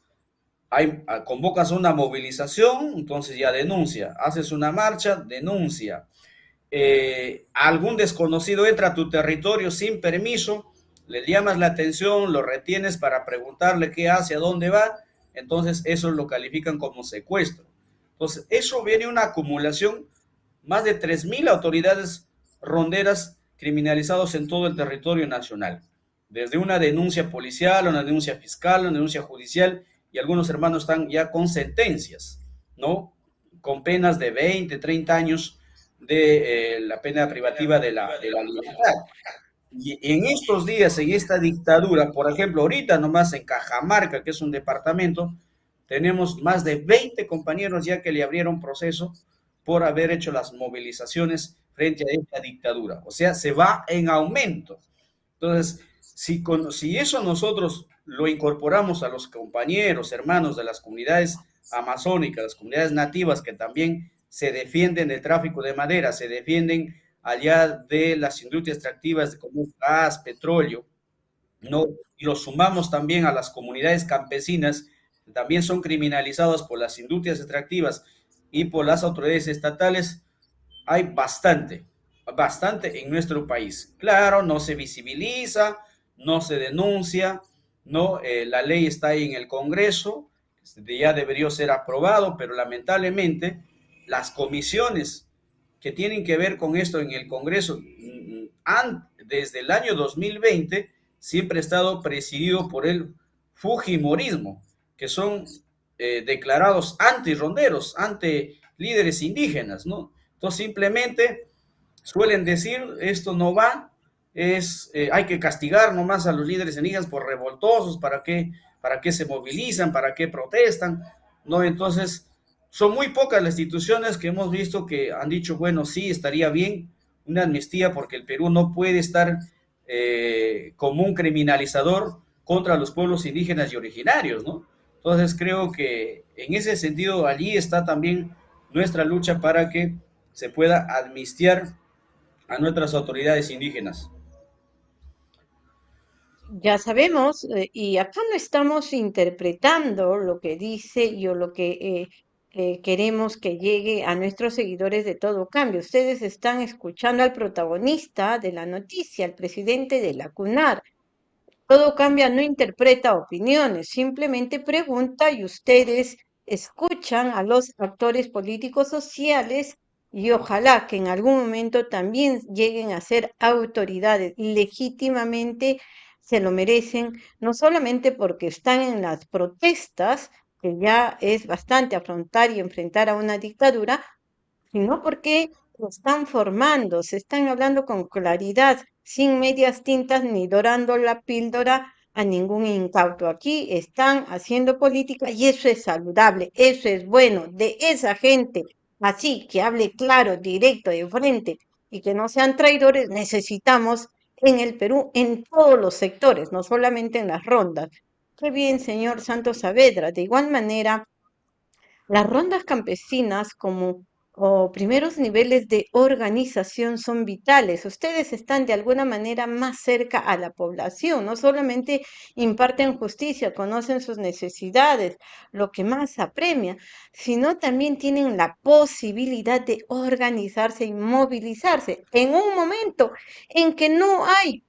hay, convocas una movilización, entonces ya denuncia. Haces una marcha, denuncia. Eh, algún desconocido entra a tu territorio sin permiso, le llamas la atención, lo retienes para preguntarle qué hace, a dónde va, entonces eso lo califican como secuestro. Entonces, eso viene una acumulación, más de 3.000 autoridades ronderas criminalizados en todo el territorio nacional, desde una denuncia policial, una denuncia fiscal, una denuncia judicial, y algunos hermanos están ya con sentencias, ¿no? Con penas de 20, 30 años de eh, la pena privativa de la, de la libertad. Y en estos días, en esta dictadura, por ejemplo, ahorita nomás en Cajamarca, que es un departamento, tenemos más de 20 compañeros ya que le abrieron proceso por haber hecho las movilizaciones frente a esta dictadura. O sea, se va en aumento. Entonces, si, con, si eso nosotros lo incorporamos a los compañeros, hermanos de las comunidades amazónicas, las comunidades nativas que también se defienden del tráfico de madera, se defienden allá de las industrias extractivas como gas, petróleo, ¿no? Y lo sumamos también a las comunidades campesinas, que también son criminalizadas por las industrias extractivas y por las autoridades estatales, hay bastante, bastante en nuestro país. Claro, no se visibiliza, no se denuncia, no, eh, la ley está ahí en el Congreso, ya debería ser aprobado, pero lamentablemente las comisiones que tienen que ver con esto en el Congreso han, desde el año 2020 siempre ha estado presidido por el Fujimorismo, que son eh, declarados anti-ronderos, anti líderes indígenas, ¿no? Entonces simplemente suelen decir, esto no va, es, eh, hay que castigar nomás a los líderes indígenas por revoltosos, ¿para qué, para qué se movilizan, para qué protestan? ¿No? Entonces, son muy pocas las instituciones que hemos visto que han dicho, bueno, sí, estaría bien una amnistía porque el Perú no puede estar eh, como un criminalizador contra los pueblos indígenas y originarios, ¿no? Entonces creo que en ese sentido allí está también nuestra lucha para que se pueda amnistiar a nuestras autoridades indígenas.
Ya sabemos, eh, y acá no estamos interpretando lo que dice o lo que eh, queremos que llegue a nuestros seguidores de todo cambio. Ustedes están escuchando al protagonista de la noticia, al presidente de la CUNAR. Todo cambia no interpreta opiniones, simplemente pregunta y ustedes escuchan a los actores políticos sociales y ojalá que en algún momento también lleguen a ser autoridades legítimamente se lo merecen, no solamente porque están en las protestas, que ya es bastante afrontar y enfrentar a una dictadura, sino porque lo están formando, se están hablando con claridad, sin medias tintas ni dorando la píldora a ningún incauto. Aquí están haciendo política y eso es saludable, eso es bueno. De esa gente así, que hable claro, directo, de frente y que no sean traidores, necesitamos en el Perú en todos los sectores, no solamente en las rondas. Qué bien, señor Santos Saavedra. De igual manera, las rondas campesinas como o primeros niveles de organización son vitales. Ustedes están de alguna manera más cerca a la población, no solamente imparten justicia, conocen sus necesidades, lo que más apremia, sino también tienen la posibilidad de organizarse y movilizarse en un momento en que no hay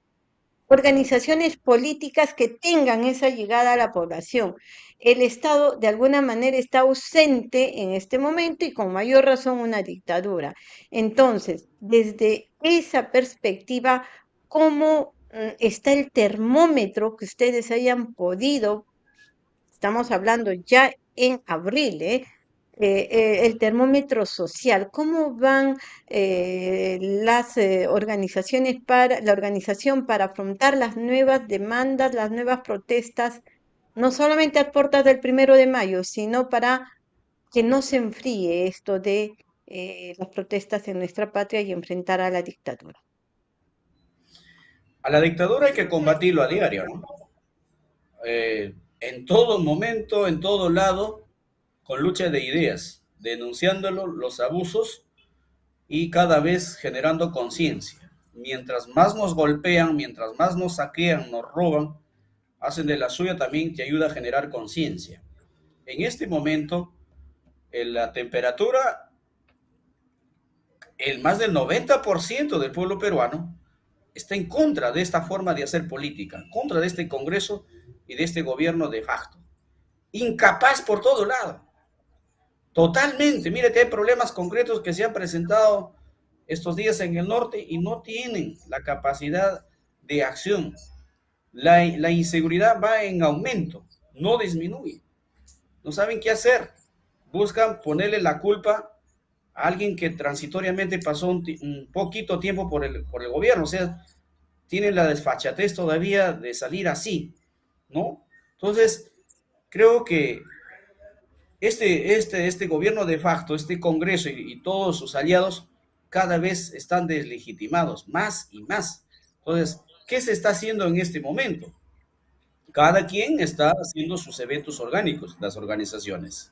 organizaciones políticas que tengan esa llegada a la población. El Estado de alguna manera está ausente en este momento y con mayor razón una dictadura. Entonces, desde esa perspectiva, ¿cómo mm, está el termómetro que ustedes hayan podido? Estamos hablando ya en abril, ¿eh? Eh, eh, el termómetro social, cómo van eh, las organizaciones para la organización para afrontar las nuevas demandas, las nuevas protestas, no solamente a puertas del primero de mayo, sino para que no se enfríe esto de las protestas en nuestra patria y enfrentar a la dictadura.
A la dictadura hay que combatirlo a diario, ¿no? en todo momento, en todo lado, con lucha de ideas, denunciándolo los abusos y cada vez generando conciencia. Mientras más nos golpean, mientras más nos saquean, nos roban, hacen de la suya también que ayuda a generar conciencia. En este momento, en la temperatura, el más del 90% del pueblo peruano está en contra de esta forma de hacer política, contra de este Congreso y de este gobierno de facto. Incapaz por todo lado. Totalmente. Mire que hay problemas concretos que se han presentado estos días en el norte y no tienen la capacidad de acción. La, la inseguridad va en aumento, no disminuye. No saben qué hacer. Buscan ponerle la culpa a alguien que transitoriamente pasó un, poquito tiempo por el, por el gobierno. O sea, tienen la desfachatez todavía de salir así, ¿no? Entonces, creo que este, este, este gobierno de facto, este Congreso y, y, todos sus aliados cada vez están deslegitimados, más y más. Entonces, ¿qué se está haciendo en este momento? Cada quien está haciendo sus eventos orgánicos, las organizaciones.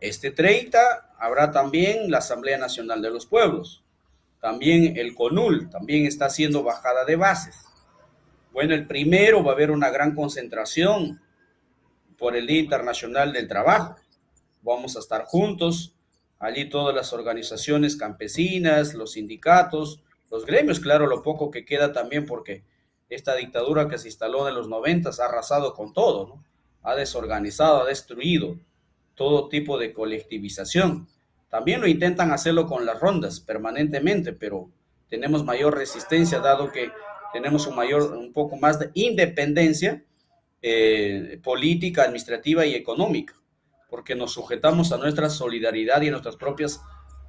Este 30 habrá también la Asamblea Nacional de los Pueblos. También el CONUL, también está haciendo bajada de bases. Bueno, el primero va a haber una gran concentración por el Día Internacional del Trabajo. Vamos a estar juntos, allí todas las organizaciones campesinas, los sindicatos, los gremios, claro, lo poco que queda también porque esta dictadura que se instaló en los noventas ha arrasado con todo, ha desorganizado, ha destruido todo tipo de colectivización. También lo intentan hacerlo con las rondas permanentemente, pero tenemos mayor resistencia dado que tenemos un mayor, un poco más de independencia eh, política, administrativa y económica, porque nos sujetamos a nuestra solidaridad y a nuestras propias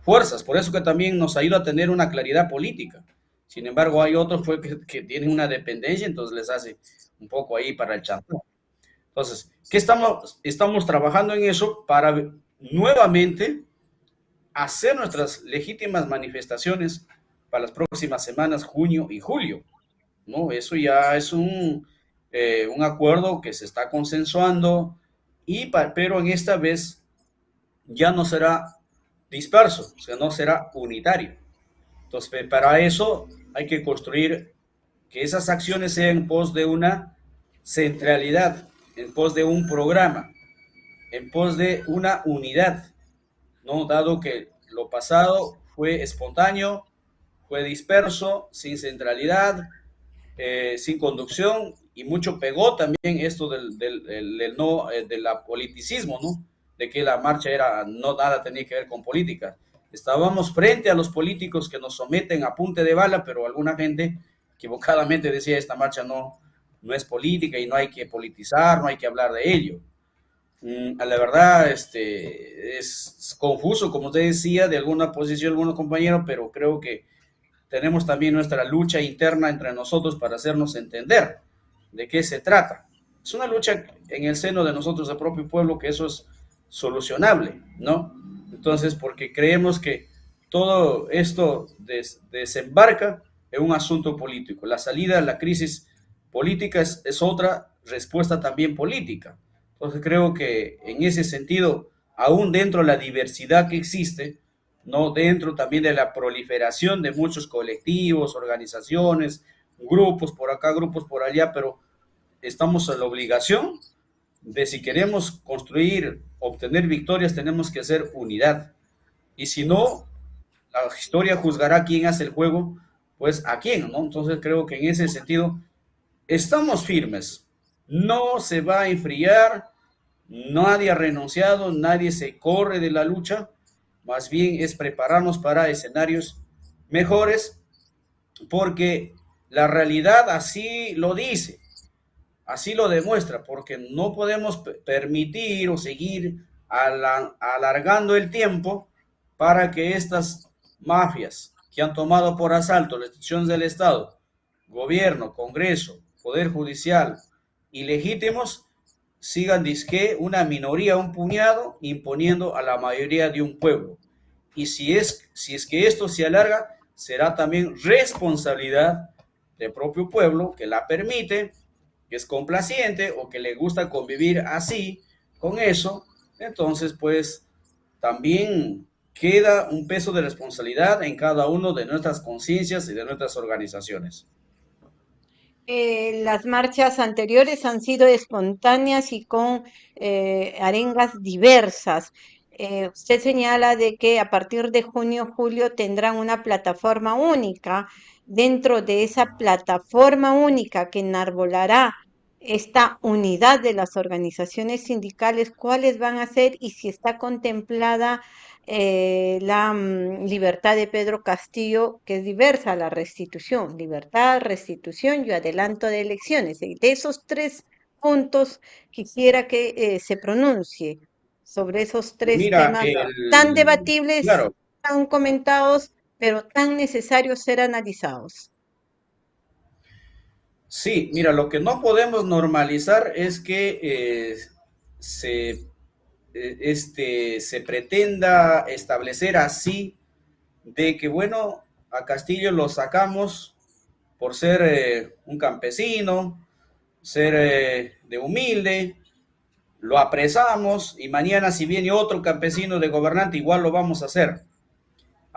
fuerzas. Por eso que también nos ayuda a tener una claridad política. Sin embargo, hay otros que, que, tienen una dependencia, entonces les hace un poco ahí para el champú. Entonces, ¿qué estamos, estamos trabajando en eso para nuevamente hacer nuestras legítimas manifestaciones para las próximas semanas, junio y julio? ¿no? Eso ya es un, eh, un acuerdo que se está consensuando, y, pero en esta vez ya no será disperso, o sea, no será unitario. Entonces, para eso hay que construir que esas acciones sean en pos de una centralidad, en pos de un programa, en pos de una unidad, ¿no? Dado que lo pasado fue espontáneo, fue disperso, sin centralidad, eh, sin conducción y mucho pegó también esto del, del, no, eh, del politicismo, ¿no? De que la marcha era, no nada tenía que ver con política. Estábamos frente a los políticos que nos someten a punte de bala, pero alguna gente equivocadamente decía esta marcha no, no es política y no hay que politizar, no hay que hablar de ello. Mm, la verdad, este, es confuso, como usted decía, de alguna posición, algunos compañeros, pero creo que tenemos también nuestra lucha interna entre nosotros para hacernos entender de qué se trata. Es una lucha en el seno de nosotros, el propio pueblo, que eso es solucionable, ¿no? Entonces, porque creemos que todo esto desembarca en un asunto político. La salida de la crisis política es, es otra respuesta también política. Entonces, creo que en ese sentido, aún dentro de la diversidad que existe, ¿no? Dentro también de la proliferación de muchos colectivos, organizaciones, grupos por acá, grupos por allá, pero estamos en la obligación de si queremos construir, obtener victorias, tenemos que hacer unidad. Y si no, la historia juzgará quién hace el juego, pues a quién, ¿no? Entonces creo que en ese sentido estamos firmes. No se va a enfriar, nadie ha renunciado, nadie se corre de la lucha más bien es prepararnos para escenarios mejores, porque la realidad así lo dice, así lo demuestra, porque no podemos permitir o seguir alargando el tiempo para que estas mafias que han tomado por asalto las instituciones del Estado, gobierno, Congreso, Poder Judicial, ilegítimos, sigan disque una minoría, un puñado, imponiendo a la mayoría de un pueblo. Y si es, si es que esto se alarga, será también responsabilidad del propio pueblo que la permite, que es complaciente o que le gusta convivir así con eso. Entonces, pues también queda un peso de responsabilidad en cada uno de nuestras conciencias y de nuestras organizaciones.
Eh, las marchas anteriores han sido espontáneas y con eh, arengas diversas. Eh, usted señala de que a partir de junio, julio tendrán una plataforma única. Dentro de esa plataforma única que enarbolará esta unidad de las organizaciones sindicales, cuáles van a ser y si está contemplada eh, la mm, libertad de Pedro Castillo, que es diversa, la restitución, libertad, restitución y adelanto de elecciones. de esos tres puntos quisiera que eh, se pronuncie sobre esos tres temas tan debatibles, tan comentados, pero tan necesarios ser analizados.
Sí, mira, lo que no podemos normalizar es que eh, se, eh, este, se pretenda establecer así de que, bueno, a Castillo lo sacamos por ser eh, un campesino, ser de humilde, lo apresamos y mañana si viene otro campesino de gobernante, igual lo vamos a hacer.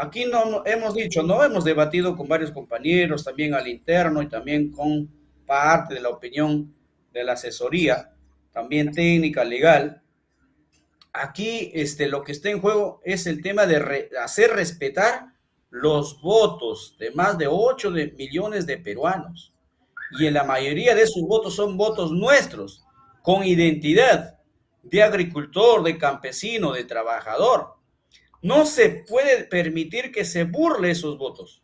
Aquí no hemos dicho, no hemos debatido con varios compañeros, también al interno y también con parte de la opinión de la asesoría, también técnica, legal. Aquí este, lo que está en juego es el tema de hacer respetar los votos de más de 8 de millones de peruanos. Y en la mayoría de esos votos son votos nuestros, con identidad de agricultor, de campesino, de trabajador. No se puede permitir que se burle esos votos,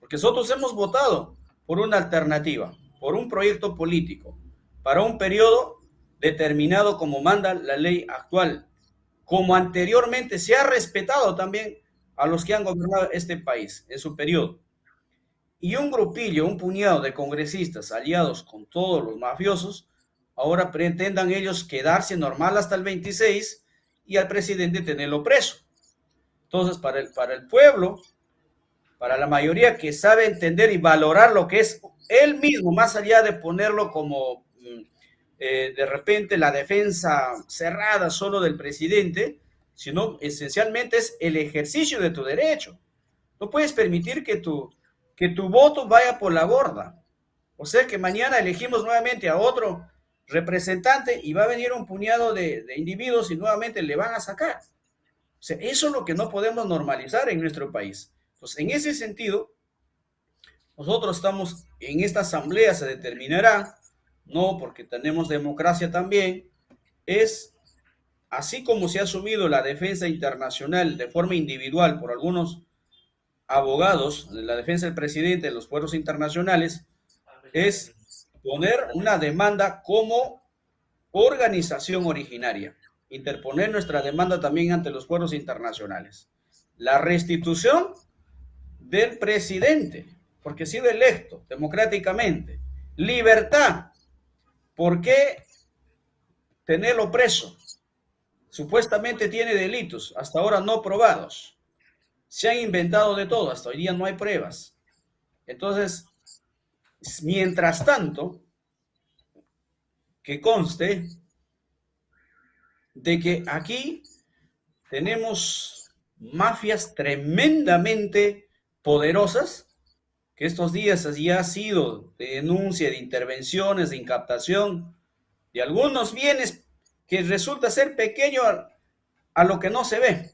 porque nosotros hemos votado por una alternativa por un proyecto político para un periodo determinado como manda la ley actual, como anteriormente se ha respetado también a los que han gobernado este país en su periodo. Y un grupillo, un puñado de congresistas aliados con todos los mafiosos, ahora pretendan ellos quedarse normal hasta el 26 y al presidente tenerlo preso. Entonces, para el, para el pueblo, para la mayoría que sabe entender y valorar lo que es él mismo, más allá de ponerlo como mm, eh, de repente la defensa cerrada solo del presidente, sino esencialmente es el ejercicio de tu derecho. No puedes permitir que tu, que tu voto vaya por la borda. O sea que mañana elegimos nuevamente a otro representante y va a venir un puñado de, de individuos y nuevamente le van a sacar. Eso es lo que no podemos normalizar en nuestro país. Entonces, en ese sentido, nosotros estamos en esta asamblea, se determinará, no porque tenemos democracia también, es así como se ha asumido la defensa internacional de forma individual por algunos abogados la defensa del presidente de los pueblos internacionales, es poner una demanda como organización originaria, interponer nuestra demanda también ante los pueblos internacionales. La restitución del presidente, porque ha sido electo democráticamente. Libertad. ¿Por qué tenerlo preso? Supuestamente tiene delitos, hasta ahora no probados. Se han inventado de todo, hasta hoy día no hay pruebas. Entonces, mientras tanto, que conste de que aquí tenemos mafias tremendamente poderosas, que estos días ya ha sido de denuncia, de intervenciones, de incaptación de algunos bienes que resulta ser pequeño a, a lo que no se ve.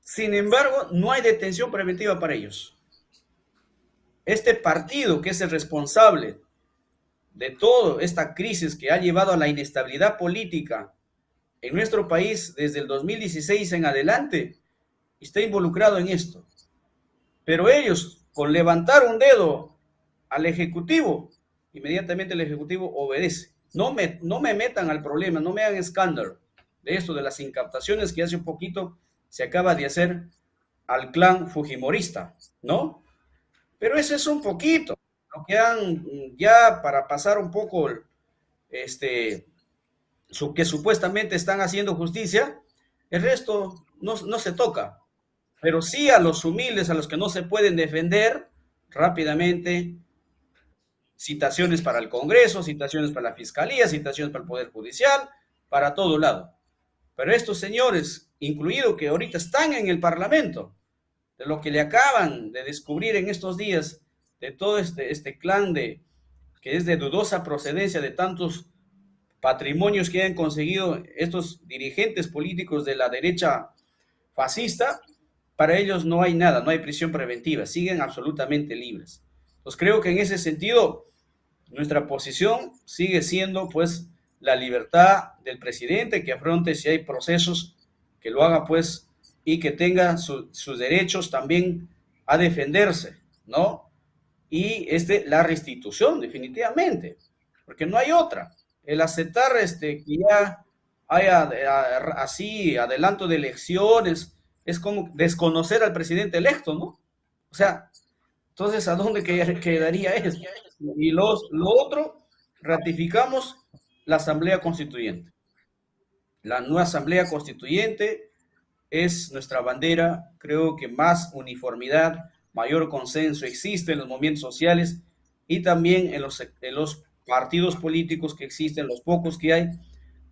Sin embargo, no hay detención preventiva para ellos. Este partido que es el responsable de toda esta crisis que ha llevado a la inestabilidad política en nuestro país desde el 2016 en adelante, está involucrado en esto. Pero ellos, con levantar un dedo al Ejecutivo, inmediatamente el Ejecutivo obedece. No me, no me metan al problema, no me hagan escándalo de esto, de las incaptaciones que hace un poquito se acaba de hacer al clan fujimorista, ¿no? Pero ese es un poquito, lo que han, ya para pasar un poco, este, que supuestamente están haciendo justicia, el resto no, no se toca pero sí a los humildes, a los que no se pueden defender rápidamente, citaciones para el Congreso, citaciones para la Fiscalía, citaciones para el Poder Judicial, para todo lado. Pero estos señores, incluido que ahorita están en el Parlamento, de lo que le acaban de descubrir en estos días, de todo este, este clan de, que es de dudosa procedencia de tantos patrimonios que han conseguido estos dirigentes políticos de la derecha fascista, para ellos no hay nada, no hay prisión preventiva, siguen absolutamente libres. Entonces creo que en ese sentido nuestra posición sigue siendo pues la libertad del presidente que afronte si hay procesos, que lo haga pues y que tenga sus derechos también a defenderse, ¿no? Y este, la restitución definitivamente, porque no hay otra. El aceptar este, que ya haya así adelanto de elecciones, es como desconocer al presidente electo, ¿no? O sea, entonces, ¿a dónde quedaría eso? Y los, lo otro, ratificamos la Asamblea Constituyente. La nueva Asamblea Constituyente es nuestra bandera, creo que más uniformidad, mayor consenso existe en los movimientos sociales y también en los, en los partidos políticos que existen, los pocos que hay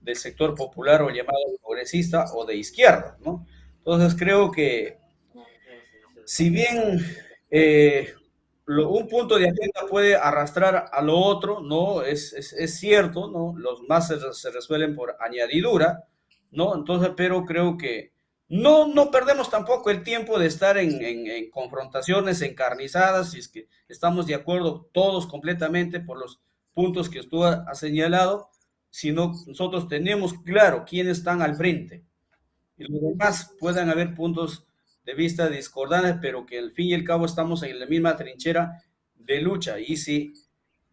del sector popular o llamado progresista o de izquierda, ¿no? Entonces creo que si bien eh, un punto de agenda puede arrastrar a lo otro, ¿no? Es, es, cierto, ¿no? Los más se, resuelven por añadidura, ¿no? Entonces, pero creo que no, no perdemos tampoco el tiempo de estar en, en, confrontaciones encarnizadas, si es que estamos de acuerdo todos completamente por los puntos que usted ha señalado, sino nosotros tenemos claro quiénes están al frente, y los demás puedan haber puntos de vista discordantes, pero que al fin y al cabo estamos en la misma trinchera de lucha. Y si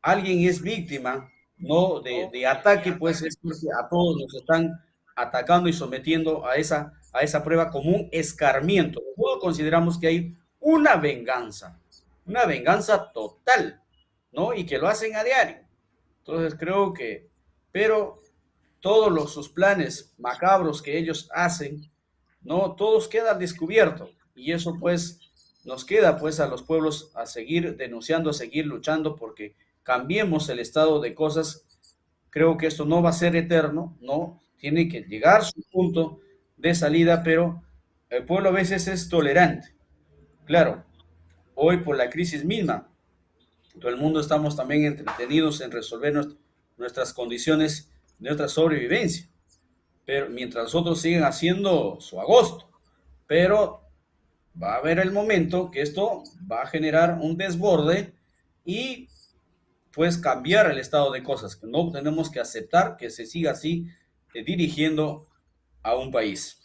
alguien es víctima no de, ataque, pues es porque a todos nos están atacando y sometiendo a esa, a esa prueba como un escarmiento. Todos consideramos que hay una venganza, una venganza total, ¿no? Y que lo hacen a diario. Entonces creo que, pero todos los, sus planes macabros que ellos hacen, ¿no? Todos quedan descubiertos y eso pues nos queda pues a los pueblos a seguir denunciando, a seguir luchando porque cambiemos el estado de cosas. Creo que esto no va a ser eterno, ¿no? Tiene que llegar su punto de salida, pero el pueblo a veces es tolerante. Claro, hoy por la crisis misma, todo el mundo estamos también entretenidos en resolver nuestras condiciones de nuestra sobrevivencia. Pero mientras nosotros siguen haciendo su agosto. Pero va a haber el momento que esto va a generar un desborde y pues cambiar el estado de cosas. No tenemos que aceptar que se siga así eh, dirigiendo a un país.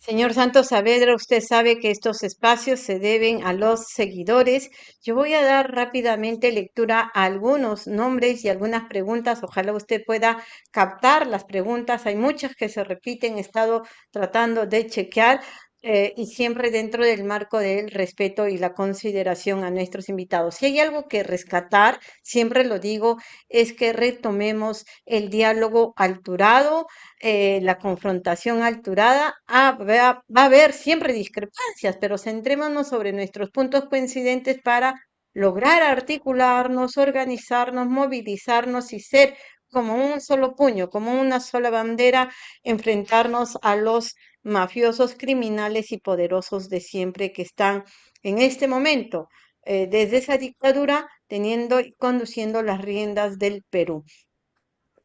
Señor Santos Saavedra, usted sabe que estos espacios se deben a los seguidores. Yo voy a dar rápidamente lectura a algunos nombres y algunas preguntas. Ojalá usted pueda captar las preguntas. Hay muchas que se repiten. He estado tratando de chequear. Eh, y siempre dentro del marco del respeto y la consideración a nuestros invitados. Si hay algo que rescatar, siempre lo digo, es que retomemos el diálogo alturado, eh, la confrontación alturada. Ah, va, va a haber siempre discrepancias, pero centrémonos sobre nuestros puntos coincidentes para lograr articularnos, organizarnos, movilizarnos y ser como un solo puño, como una sola bandera, enfrentarnos a los mafiosos, criminales y poderosos de siempre que están en este momento, eh, desde esa dictadura, teniendo y conduciendo las riendas del Perú.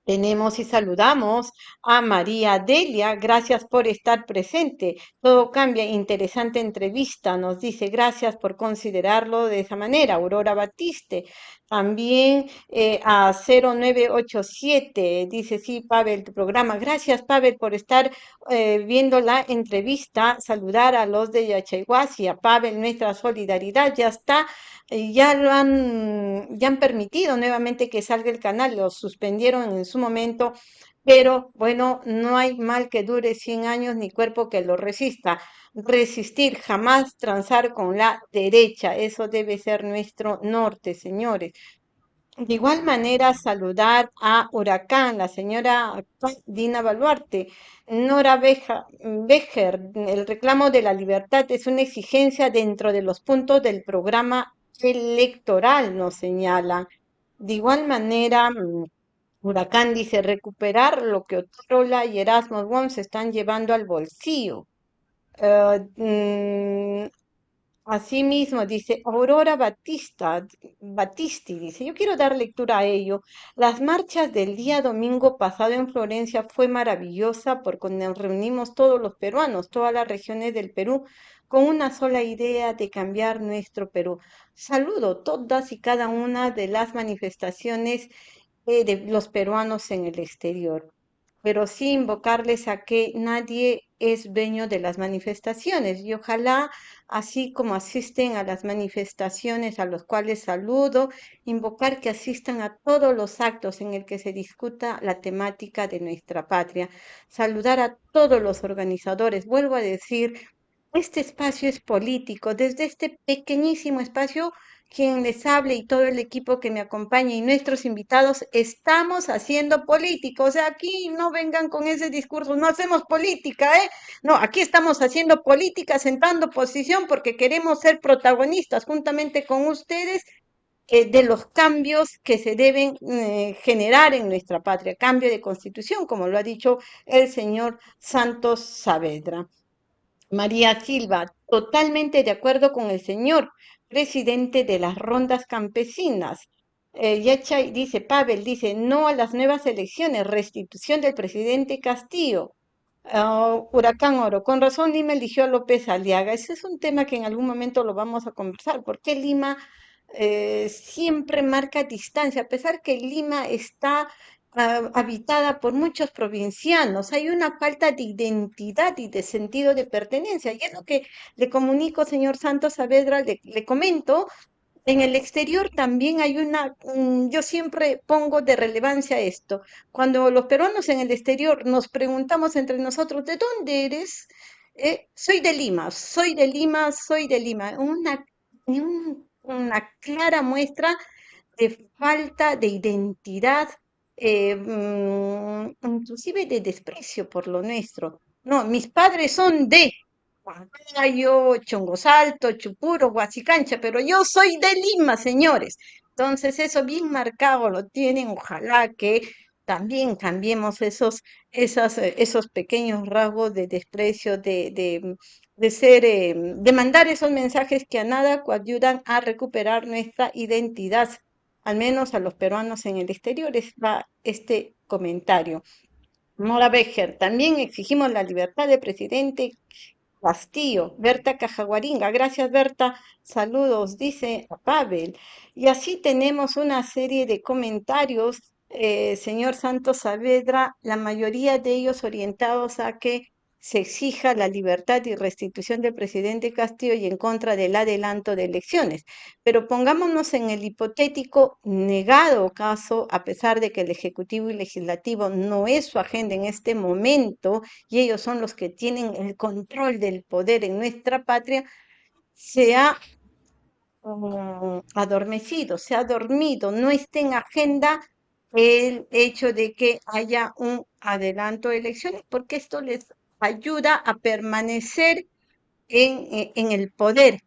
Tenemos y saludamos a María Delia. Gracias por estar presente. Todo cambia. Interesante entrevista. Nos dice gracias por considerarlo de esa manera. Aurora Batiste. También eh, a 0987. Dice sí, Pavel, tu programa. Gracias, Pavel, por estar eh, viendo la entrevista. Saludar a los de Yachayhuasi. A Pavel, nuestra solidaridad ya está ya lo han, ya han permitido nuevamente que salga el canal, lo suspendieron en su momento, pero bueno, no hay mal que dure 100 años ni cuerpo que lo resista. Resistir, jamás transar con la derecha, eso debe ser nuestro norte, señores. De igual manera, saludar a Huracán, la señora Dina Baluarte. Nora Becher, el reclamo de la libertad es una exigencia dentro de los puntos del programa electoral, nos señala. De igual manera, Huracán dice recuperar lo que Otrola y Erasmus Wong se están llevando al bolsillo. Eh, mm, Asimismo, dice Aurora Batista, Batisti, dice, yo quiero dar lectura a ello. Las marchas del día domingo pasado en Florencia fue maravillosa porque nos reunimos todos los peruanos, todas las regiones del Perú, con una sola idea de cambiar nuestro Perú. Saludo todas y cada una de las manifestaciones eh, de los peruanos en el exterior pero sí invocarles a que nadie es dueño de las manifestaciones y ojalá, así como asisten a las manifestaciones a los cuales saludo, invocar que asistan a todos los actos en el que se discuta la temática de nuestra patria, saludar a todos los organizadores, vuelvo a decir, este espacio es político, desde este pequeñísimo espacio quien les hable y todo el equipo que me acompaña y nuestros invitados, estamos haciendo política. O sea, aquí no vengan con ese discurso, no hacemos política, ¿eh? No, aquí estamos haciendo política, sentando posición porque queremos ser protagonistas juntamente con ustedes eh, de los cambios que se deben eh, generar en nuestra patria, cambio de constitución, como lo ha dicho el señor Santos Saavedra. María Silva, totalmente de acuerdo con el señor presidente de las rondas campesinas. Eh, dice, Pavel dice, no a las nuevas elecciones, restitución del presidente Castillo. Ah, Huracán Oro, con razón Lima eligió a López Aliaga. Ese es un tema que en algún momento lo vamos a conversar. ¿Por qué Lima eh, siempre marca distancia? A pesar que Lima está habitada por muchos provincianos. Hay una falta de identidad y de sentido de pertenencia. Y es lo que le comunico, señor Santos Saavedra, le, comento. En el exterior también hay una, yo siempre pongo de relevancia esto. Cuando los peruanos en el exterior nos preguntamos entre nosotros, ¿de dónde eres? Eh, soy de Lima, soy de Lima, soy de Lima. Una, una clara muestra de falta de identidad eh, mm, inclusive de desprecio por lo nuestro. No, mis padres son de Huancayo, Chongosalto, Chupuro, Huasicancha, pero yo soy de Lima, señores. Entonces eso bien marcado lo tienen. Ojalá que también cambiemos esos, esas, eh, esos pequeños rasgos de desprecio, de, de, de ser, eh, de mandar esos mensajes que a nada ayudan a recuperar nuestra identidad al menos a los peruanos en el exterior, va este comentario. Mora Becher, también exigimos la libertad del presidente Castillo, Berta Cajaguaringa, gracias Berta, saludos, dice Pavel. Y así tenemos una serie de comentarios eh, señor Santos Saavedra, la mayoría de ellos orientados a que se exija la libertad y restitución del presidente Castillo y en contra del adelanto de elecciones. Pero pongámonos en el hipotético negado caso, a pesar de que el Ejecutivo y Legislativo no es su agenda en este momento y ellos son los que tienen el control del poder en nuestra patria, se ha mm, adormecido, se ha dormido, no está en agenda el hecho de que haya un adelanto de elecciones, porque esto les ayuda a permanecer en, e, en el poder,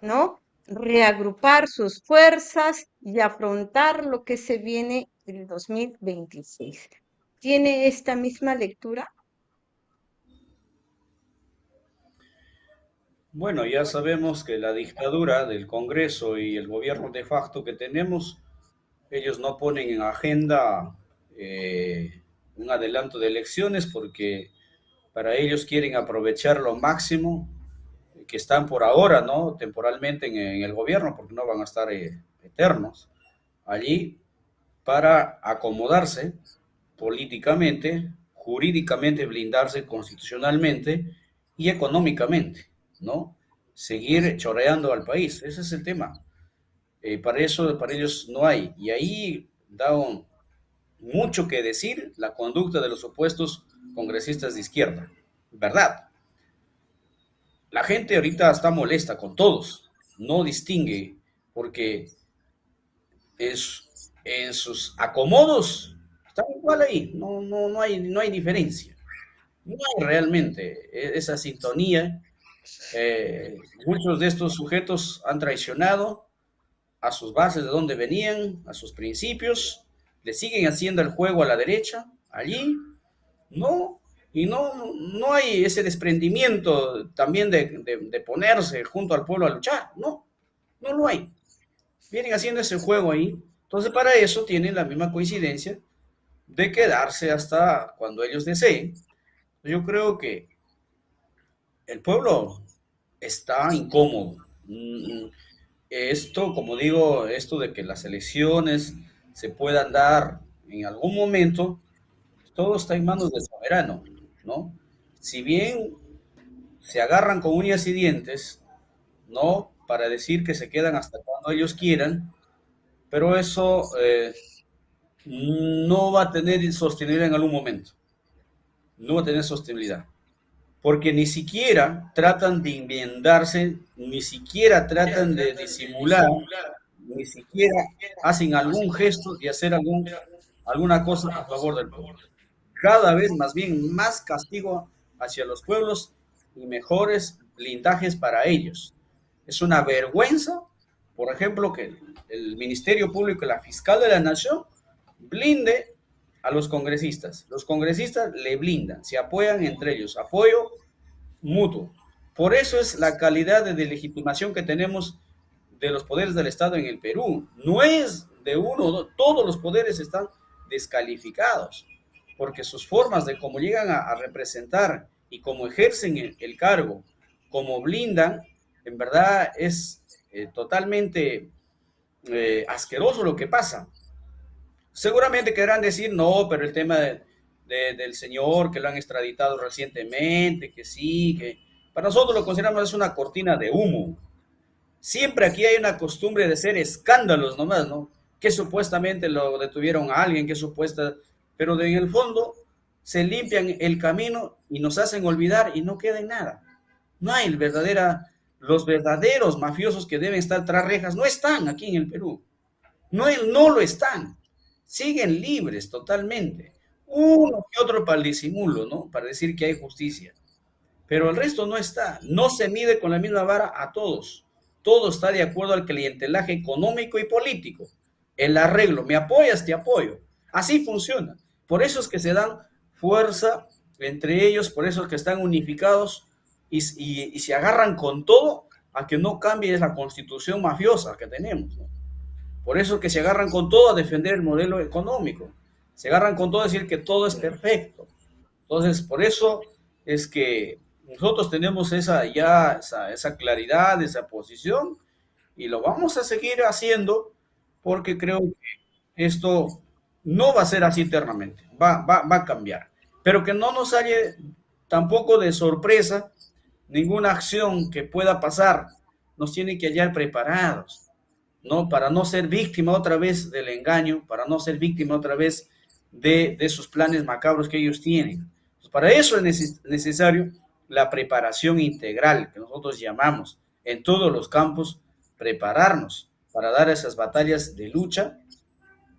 ¿no? Reagrupar sus fuerzas y afrontar lo que se viene en 2026. ¿Tiene esta misma lectura?
Bueno, ya sabemos que la dictadura del Congreso y el gobierno de facto que tenemos, ellos no ponen en agenda eh, un adelanto de elecciones porque para ellos quieren aprovechar lo máximo que están por ahora, ¿no? Temporalmente en, el gobierno, porque no van a estar eh, eternos allí, para acomodarse políticamente, jurídicamente, blindarse constitucionalmente y económicamente. ¿no? Seguir choreando al país, ese es el tema. Eh, para eso, para ellos no hay. Y ahí da un, mucho que decir la conducta de los supuestos congresistas de izquierda, ¿verdad? La gente ahorita está molesta con todos, no distingue, porque es, en sus acomodos están igual ahí, no, no, no, hay, no hay diferencia. No hay realmente e, esa sintonía eh, muchos de estos sujetos han traicionado a sus bases de donde venían, a sus principios, le siguen haciendo el juego a la derecha, allí, no, y no, no hay ese desprendimiento también de, de ponerse junto al pueblo a luchar, no, no lo hay. Vienen haciendo ese juego ahí, entonces para eso tienen la misma coincidencia de quedarse hasta cuando ellos deseen. Yo creo que el pueblo está incómodo. Mm, esto, como digo, esto de que las elecciones se puedan dar en algún momento, todo está en manos del soberano, ¿no? Si bien se agarran con uñas y dientes, ¿no? Para decir que se quedan hasta cuando ellos quieran, pero eso eh, no va a tener sostenibilidad en algún momento. No va a tener sostenibilidad porque ni siquiera tratan de enmendarse, ni siquiera tratan de disimular, ni siquiera hacen algún gesto de hacer algún, alguna cosa a favor del pueblo. Cada vez más bien más castigo hacia los pueblos y mejores blindajes para ellos. Es una vergüenza, por ejemplo, que el Ministerio Público y la Fiscal de la Nación blinde a los congresistas. Los congresistas le blindan, se apoyan entre ellos, apoyo mutuo. Por eso es la calidad de legitimación que tenemos de los poderes del Estado en el Perú. No es de uno, todos los poderes están descalificados, porque sus formas de cómo llegan a, representar y cómo ejercen el, cargo, cómo blindan, en verdad es eh, totalmente eh, asqueroso lo que pasa. Seguramente querrán decir, no, pero el tema del señor que lo han extraditado recientemente, que sí, que para nosotros lo consideramos es una cortina de humo. Siempre aquí hay una costumbre de ser escándalos nomás, ¿no? Que supuestamente lo detuvieron a alguien, que supuesta, pero en el fondo se limpian el camino y nos hacen olvidar y no queda en nada. No hay verdadera, los verdaderos mafiosos que deben estar tras rejas, no están aquí en el Perú. No, no lo están siguen libres totalmente. Uno que otro para el disimulo, ¿no? Para decir que hay justicia. Pero el resto no está. No se mide con la misma vara a todos. Todo está de acuerdo al clientelaje económico y político. El arreglo, me apoyas, te apoyo. Así funciona. Por eso es que se dan fuerza entre ellos, por eso es que están unificados y, y se agarran con todo a que no cambie la constitución mafiosa que tenemos. ¿no? Por eso que se agarran con todo a defender el modelo económico. Se agarran con todo a decir que todo es perfecto. Entonces, por eso es que nosotros tenemos esa ya esa, claridad, esa posición y lo vamos a seguir haciendo porque creo que esto no va a ser así eternamente, va, va, va a cambiar. Pero que no nos haya tampoco de sorpresa ninguna acción que pueda pasar, nos tiene que hallar preparados, ¿no? Para no ser víctima otra vez del engaño, para no ser víctima otra vez de, de sus planes macabros que ellos tienen. Pues para eso es necesario la preparación integral que nosotros llamamos en todos los campos, prepararnos para dar esas batallas de lucha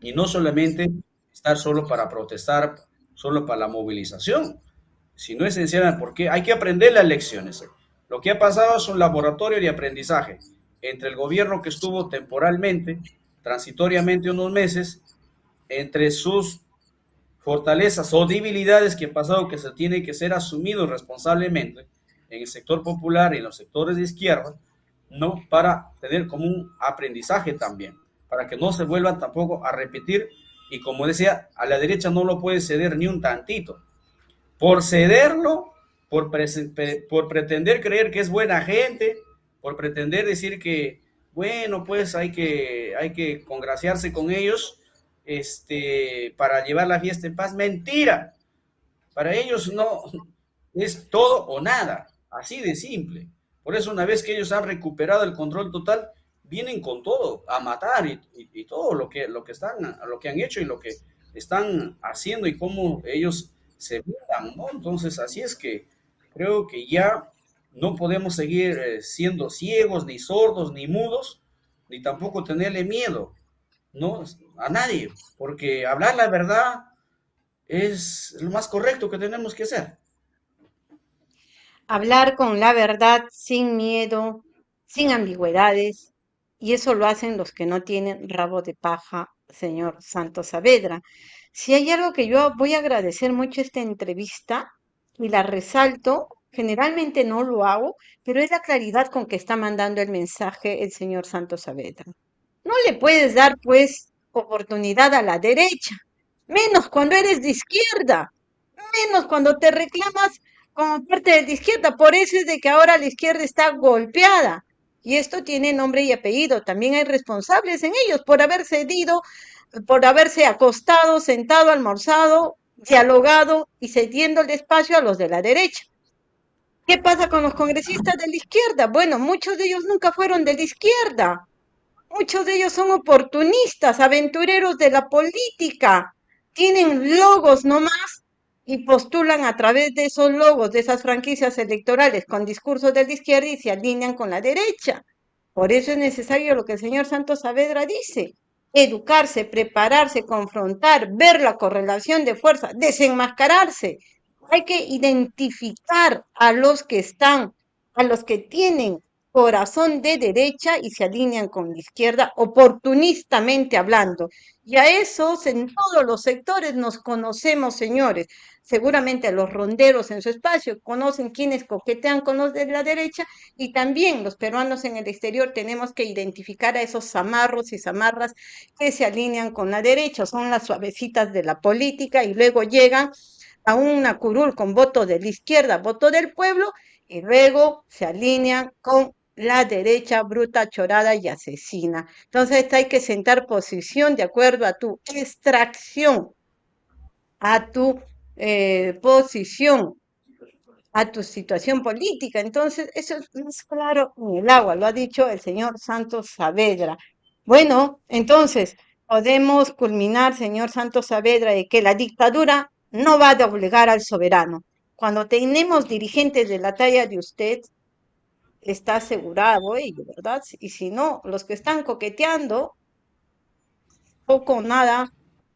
y no solamente estar solo para protestar, solo para la movilización, sino esencial porque hay que aprender las lecciones. Lo que ha pasado es un laboratorio de aprendizaje entre el gobierno que estuvo temporalmente, transitoriamente unos meses, entre sus fortalezas o debilidades que ha pasado que se tiene que ser asumido responsablemente en el sector popular y en los sectores de izquierda, ¿no? Para tener como un aprendizaje también, para que no se vuelvan tampoco a repetir y como decía, a la derecha no lo puede ceder ni un tantito. Por cederlo, por, por pretender creer que es buena gente, por pretender decir que, bueno, pues hay que, hay que congraciarse con ellos, este, para llevar la fiesta en paz. Mentira. Para ellos no es todo o nada, así de simple. Por eso una vez que ellos han recuperado el control total, vienen con todo a matar y, todo lo que, lo que están, lo que han hecho y lo que están haciendo y cómo ellos se vean, ¿no? Entonces así es que creo que ya no podemos seguir eh, siendo ciegos, ni sordos, ni mudos, ni tampoco tenerle miedo ¿no? A nadie, porque hablar la verdad es lo más correcto que tenemos que hacer.
Hablar con la verdad sin miedo, sin ambigüedades, y eso lo hacen los que no tienen rabo de paja, señor Santos Saavedra. Si hay algo que yo voy a agradecer mucho esta entrevista y la resalto, generalmente no lo hago, pero es la claridad con que está mandando el mensaje el señor Santos Saavedra. No le puedes dar, pues, oportunidad a la derecha, menos cuando eres de izquierda, menos cuando te reclamas como parte de la izquierda. Por eso es de que ahora la izquierda está golpeada. Y esto tiene nombre y apellido. También hay responsables en ellos por haber cedido, por haberse acostado, sentado, almorzado, dialogado y cediendo el espacio a los de la derecha. ¿Qué pasa con los congresistas de la izquierda? Bueno, muchos de ellos nunca fueron de la izquierda. Muchos de ellos son oportunistas, aventureros de la política. Tienen logos nomás y postulan a través de esos logos, de esas franquicias electorales con discursos de la izquierda y se alinean con la derecha. Por eso es necesario lo que el señor Santos Saavedra dice, educarse, prepararse, confrontar, ver la correlación de fuerza, desenmascararse. Hay que identificar a los que están, a los que tienen corazón de derecha y se alinean con la izquierda, oportunistamente hablando. Y a esos en todos los sectores nos conocemos, señores. Seguramente los ronderos en su espacio conocen quienes coquetean con los de la derecha y también los peruanos en el exterior tenemos que identificar a esos zamarros y zamarras que se alinean con la derecha, son las suavecitas de la política y luego llegan a una curul con voto de la izquierda, voto del pueblo, y luego se alinean con la derecha bruta, chorada y asesina. Entonces hay que sentar posición de acuerdo a tu extracción, a tu eh, posición, a tu situación política. Entonces eso es claro en el agua, lo ha dicho el señor Santos Saavedra. Bueno, entonces podemos culminar, señor Santos Saavedra, de que la dictadura no va a doblegar al soberano. Cuando tenemos dirigentes de la talla de usted, está asegurado ello, ¿verdad? Y si no, los que están coqueteando, poco o nada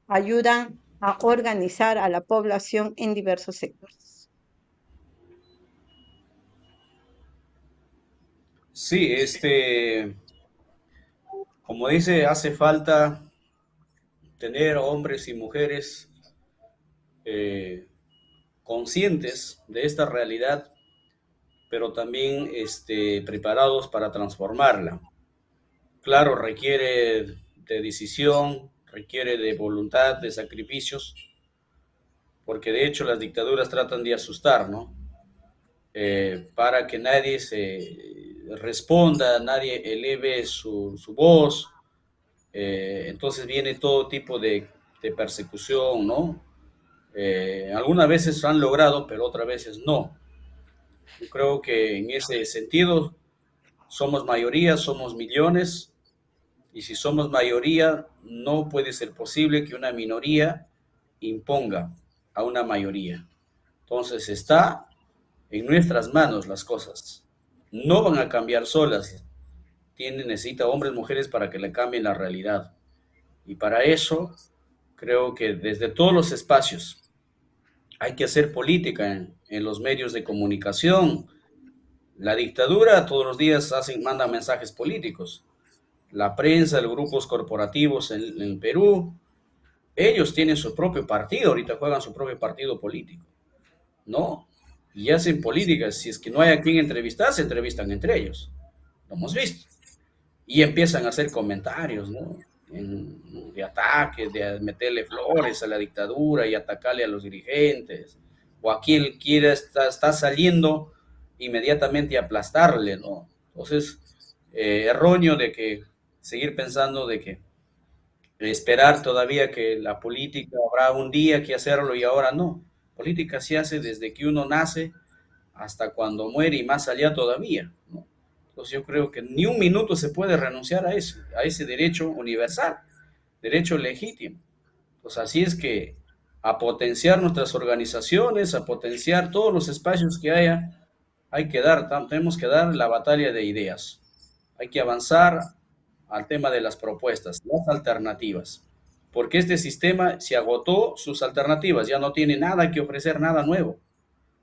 ayudan a organizar a la población en diversos sectores.
Sí, este, como dice, hace falta tener hombres y mujeres eh, conscientes de esta realidad pero también este, preparados para transformarla. Claro, requiere de decisión, requiere de voluntad, de sacrificios, porque de hecho las dictaduras tratan de asustar, ¿no? Eh, para que nadie se responda, nadie eleve su, su voz. Eh, entonces viene todo tipo de de persecución, ¿no? Eh, algunas veces han logrado, pero otras veces no. Yo creo que en ese sentido somos mayoría, somos millones, y si somos mayoría, no puede ser posible que una minoría imponga a una mayoría. Entonces está en nuestras manos las cosas. No van a cambiar solas. Tiene, necesita hombres, mujeres para que le cambien la realidad. Y para eso creo que desde todos los espacios hay que hacer política en, los medios de comunicación. La dictadura todos los días hacen, manda mensajes políticos. La prensa, los grupos corporativos en, en Perú, ellos tienen su propio partido, ahorita juegan su propio partido político, ¿no? Y hacen políticas, si es que no hay a quien entrevistar, se entrevistan entre ellos, lo hemos visto. Y empiezan a hacer comentarios, ¿no? En, de ataques, de meterle flores a la dictadura y atacarle a los dirigentes, o a quien quiera está, saliendo inmediatamente a aplastarle, ¿no? Entonces, eh, erróneo de que seguir pensando de que esperar todavía que la política habrá un día que hacerlo y ahora no. Política se hace desde que uno nace hasta cuando muere y más allá todavía. ¿no? Entonces yo creo que ni un minuto se puede renunciar a ese, a ese derecho universal, derecho legítimo. Pues así es que a potenciar nuestras organizaciones, a potenciar todos los espacios que haya, hay que dar, tenemos que dar la batalla de ideas. Hay que avanzar al tema de las propuestas, las alternativas, porque este sistema se agotó sus alternativas, ya no tiene nada que ofrecer, nada nuevo,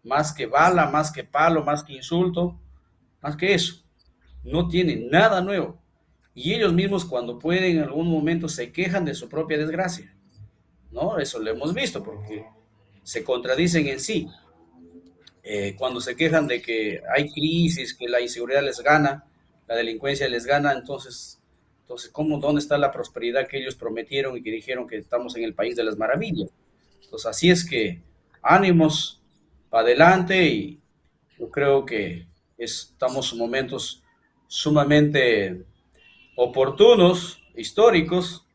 más que bala, más que palo, más que insulto, más que eso, no tiene nada nuevo. Y ellos mismos cuando pueden en algún momento se quejan de su propia desgracia, ¿no? Eso lo hemos visto porque se contradicen en sí. Eh, cuando se quejan de que hay crisis, que la inseguridad les gana, la delincuencia les gana, entonces entonces, ¿cómo, ¿dónde está la prosperidad que ellos prometieron y que dijeron que estamos en el país de las maravillas? Entonces, así es que ánimos adelante y yo creo que estamos en momentos sumamente oportunos, históricos,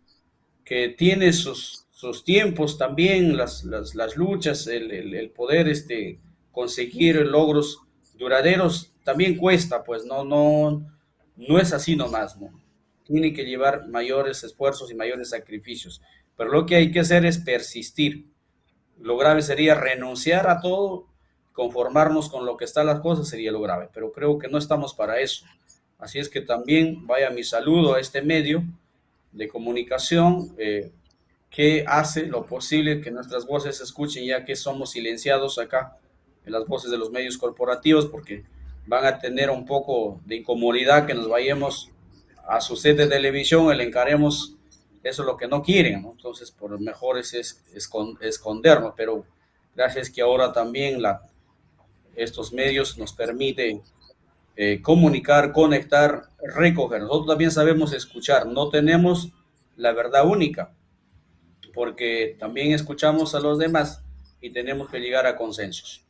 que tiene sus, sus tiempos también, las, las, luchas, el, poder este, conseguir logros duraderos, también cuesta, pues no, no, no es así nomás, ¿no? Tiene que llevar mayores esfuerzos y mayores sacrificios. Pero lo que hay que hacer es persistir. Lo grave sería renunciar a todo, conformarnos con lo que están las cosas, sería lo grave. Pero creo que no estamos para eso. Así es que también vaya mi saludo a este medio de comunicación eh, que hace lo posible que nuestras voces se escuchen, ya que somos silenciados acá en las voces de los medios corporativos, porque van a tener un poco de incomodidad que nos vayamos a su set de televisión le encaremos eso es lo que no quieren. Entonces, por lo mejor es, es, escondernos, pero gracias que ahora también la, estos medios nos permiten eh, comunicar, conectar, recoger. Nosotros también sabemos escuchar, no tenemos la verdad única, porque también escuchamos a los demás y tenemos que llegar a consensos.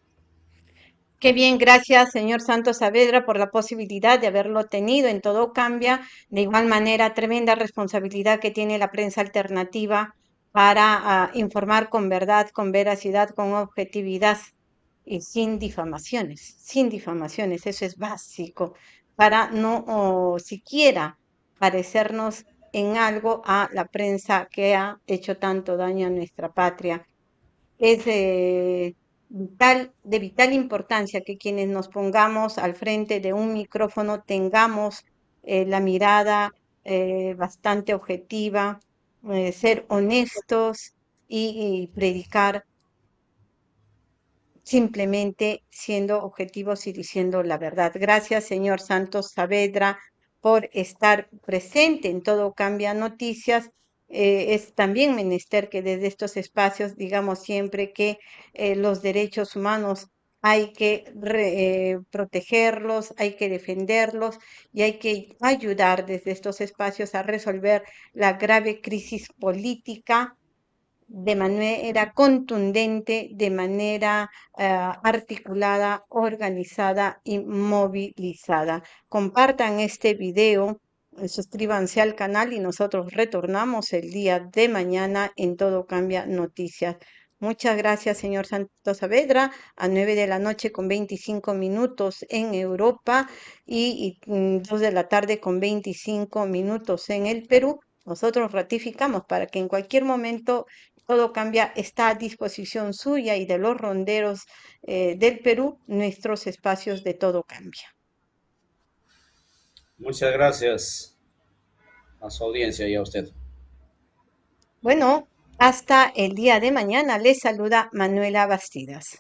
Qué bien, gracias, señor Santos Saavedra, por la posibilidad de haberlo tenido. En todo cambia, de igual manera, tremenda responsabilidad que tiene la prensa alternativa para uh, informar con verdad, con veracidad, con objetividad y sin difamaciones, sin difamaciones, eso es básico, para no siquiera parecernos en algo a la prensa que ha hecho tanto daño a nuestra patria. Es eh, de vital importancia que quienes nos pongamos al frente de un micrófono tengamos eh, la mirada eh, bastante objetiva, eh, ser honestos y, y predicar simplemente siendo objetivos y diciendo la verdad. Gracias, señor Santos Saavedra, por estar presente en Todo Cambia Noticias eh, es también menester que desde estos espacios digamos siempre que eh, los derechos humanos hay que eh, protegerlos, hay que defenderlos y hay que ayudar desde estos espacios a resolver la grave crisis política de manera contundente, de manera uh, articulada, organizada y movilizada. Compartan este video suscríbanse al canal y nosotros retornamos el día de mañana en Todo Cambia Noticias. Muchas gracias, señor Santos Saavedra. A 9 de la noche con 25 minutos en Europa y, y mm, 2 de la tarde con 25 minutos en el Perú. Nosotros ratificamos para que en cualquier momento todo cambia, está a disposición suya y de los ronderos eh, del Perú, nuestros espacios de todo cambia.
Muchas gracias a su audiencia y a usted.
Bueno, hasta el día de mañana les saluda Manuela Bastidas.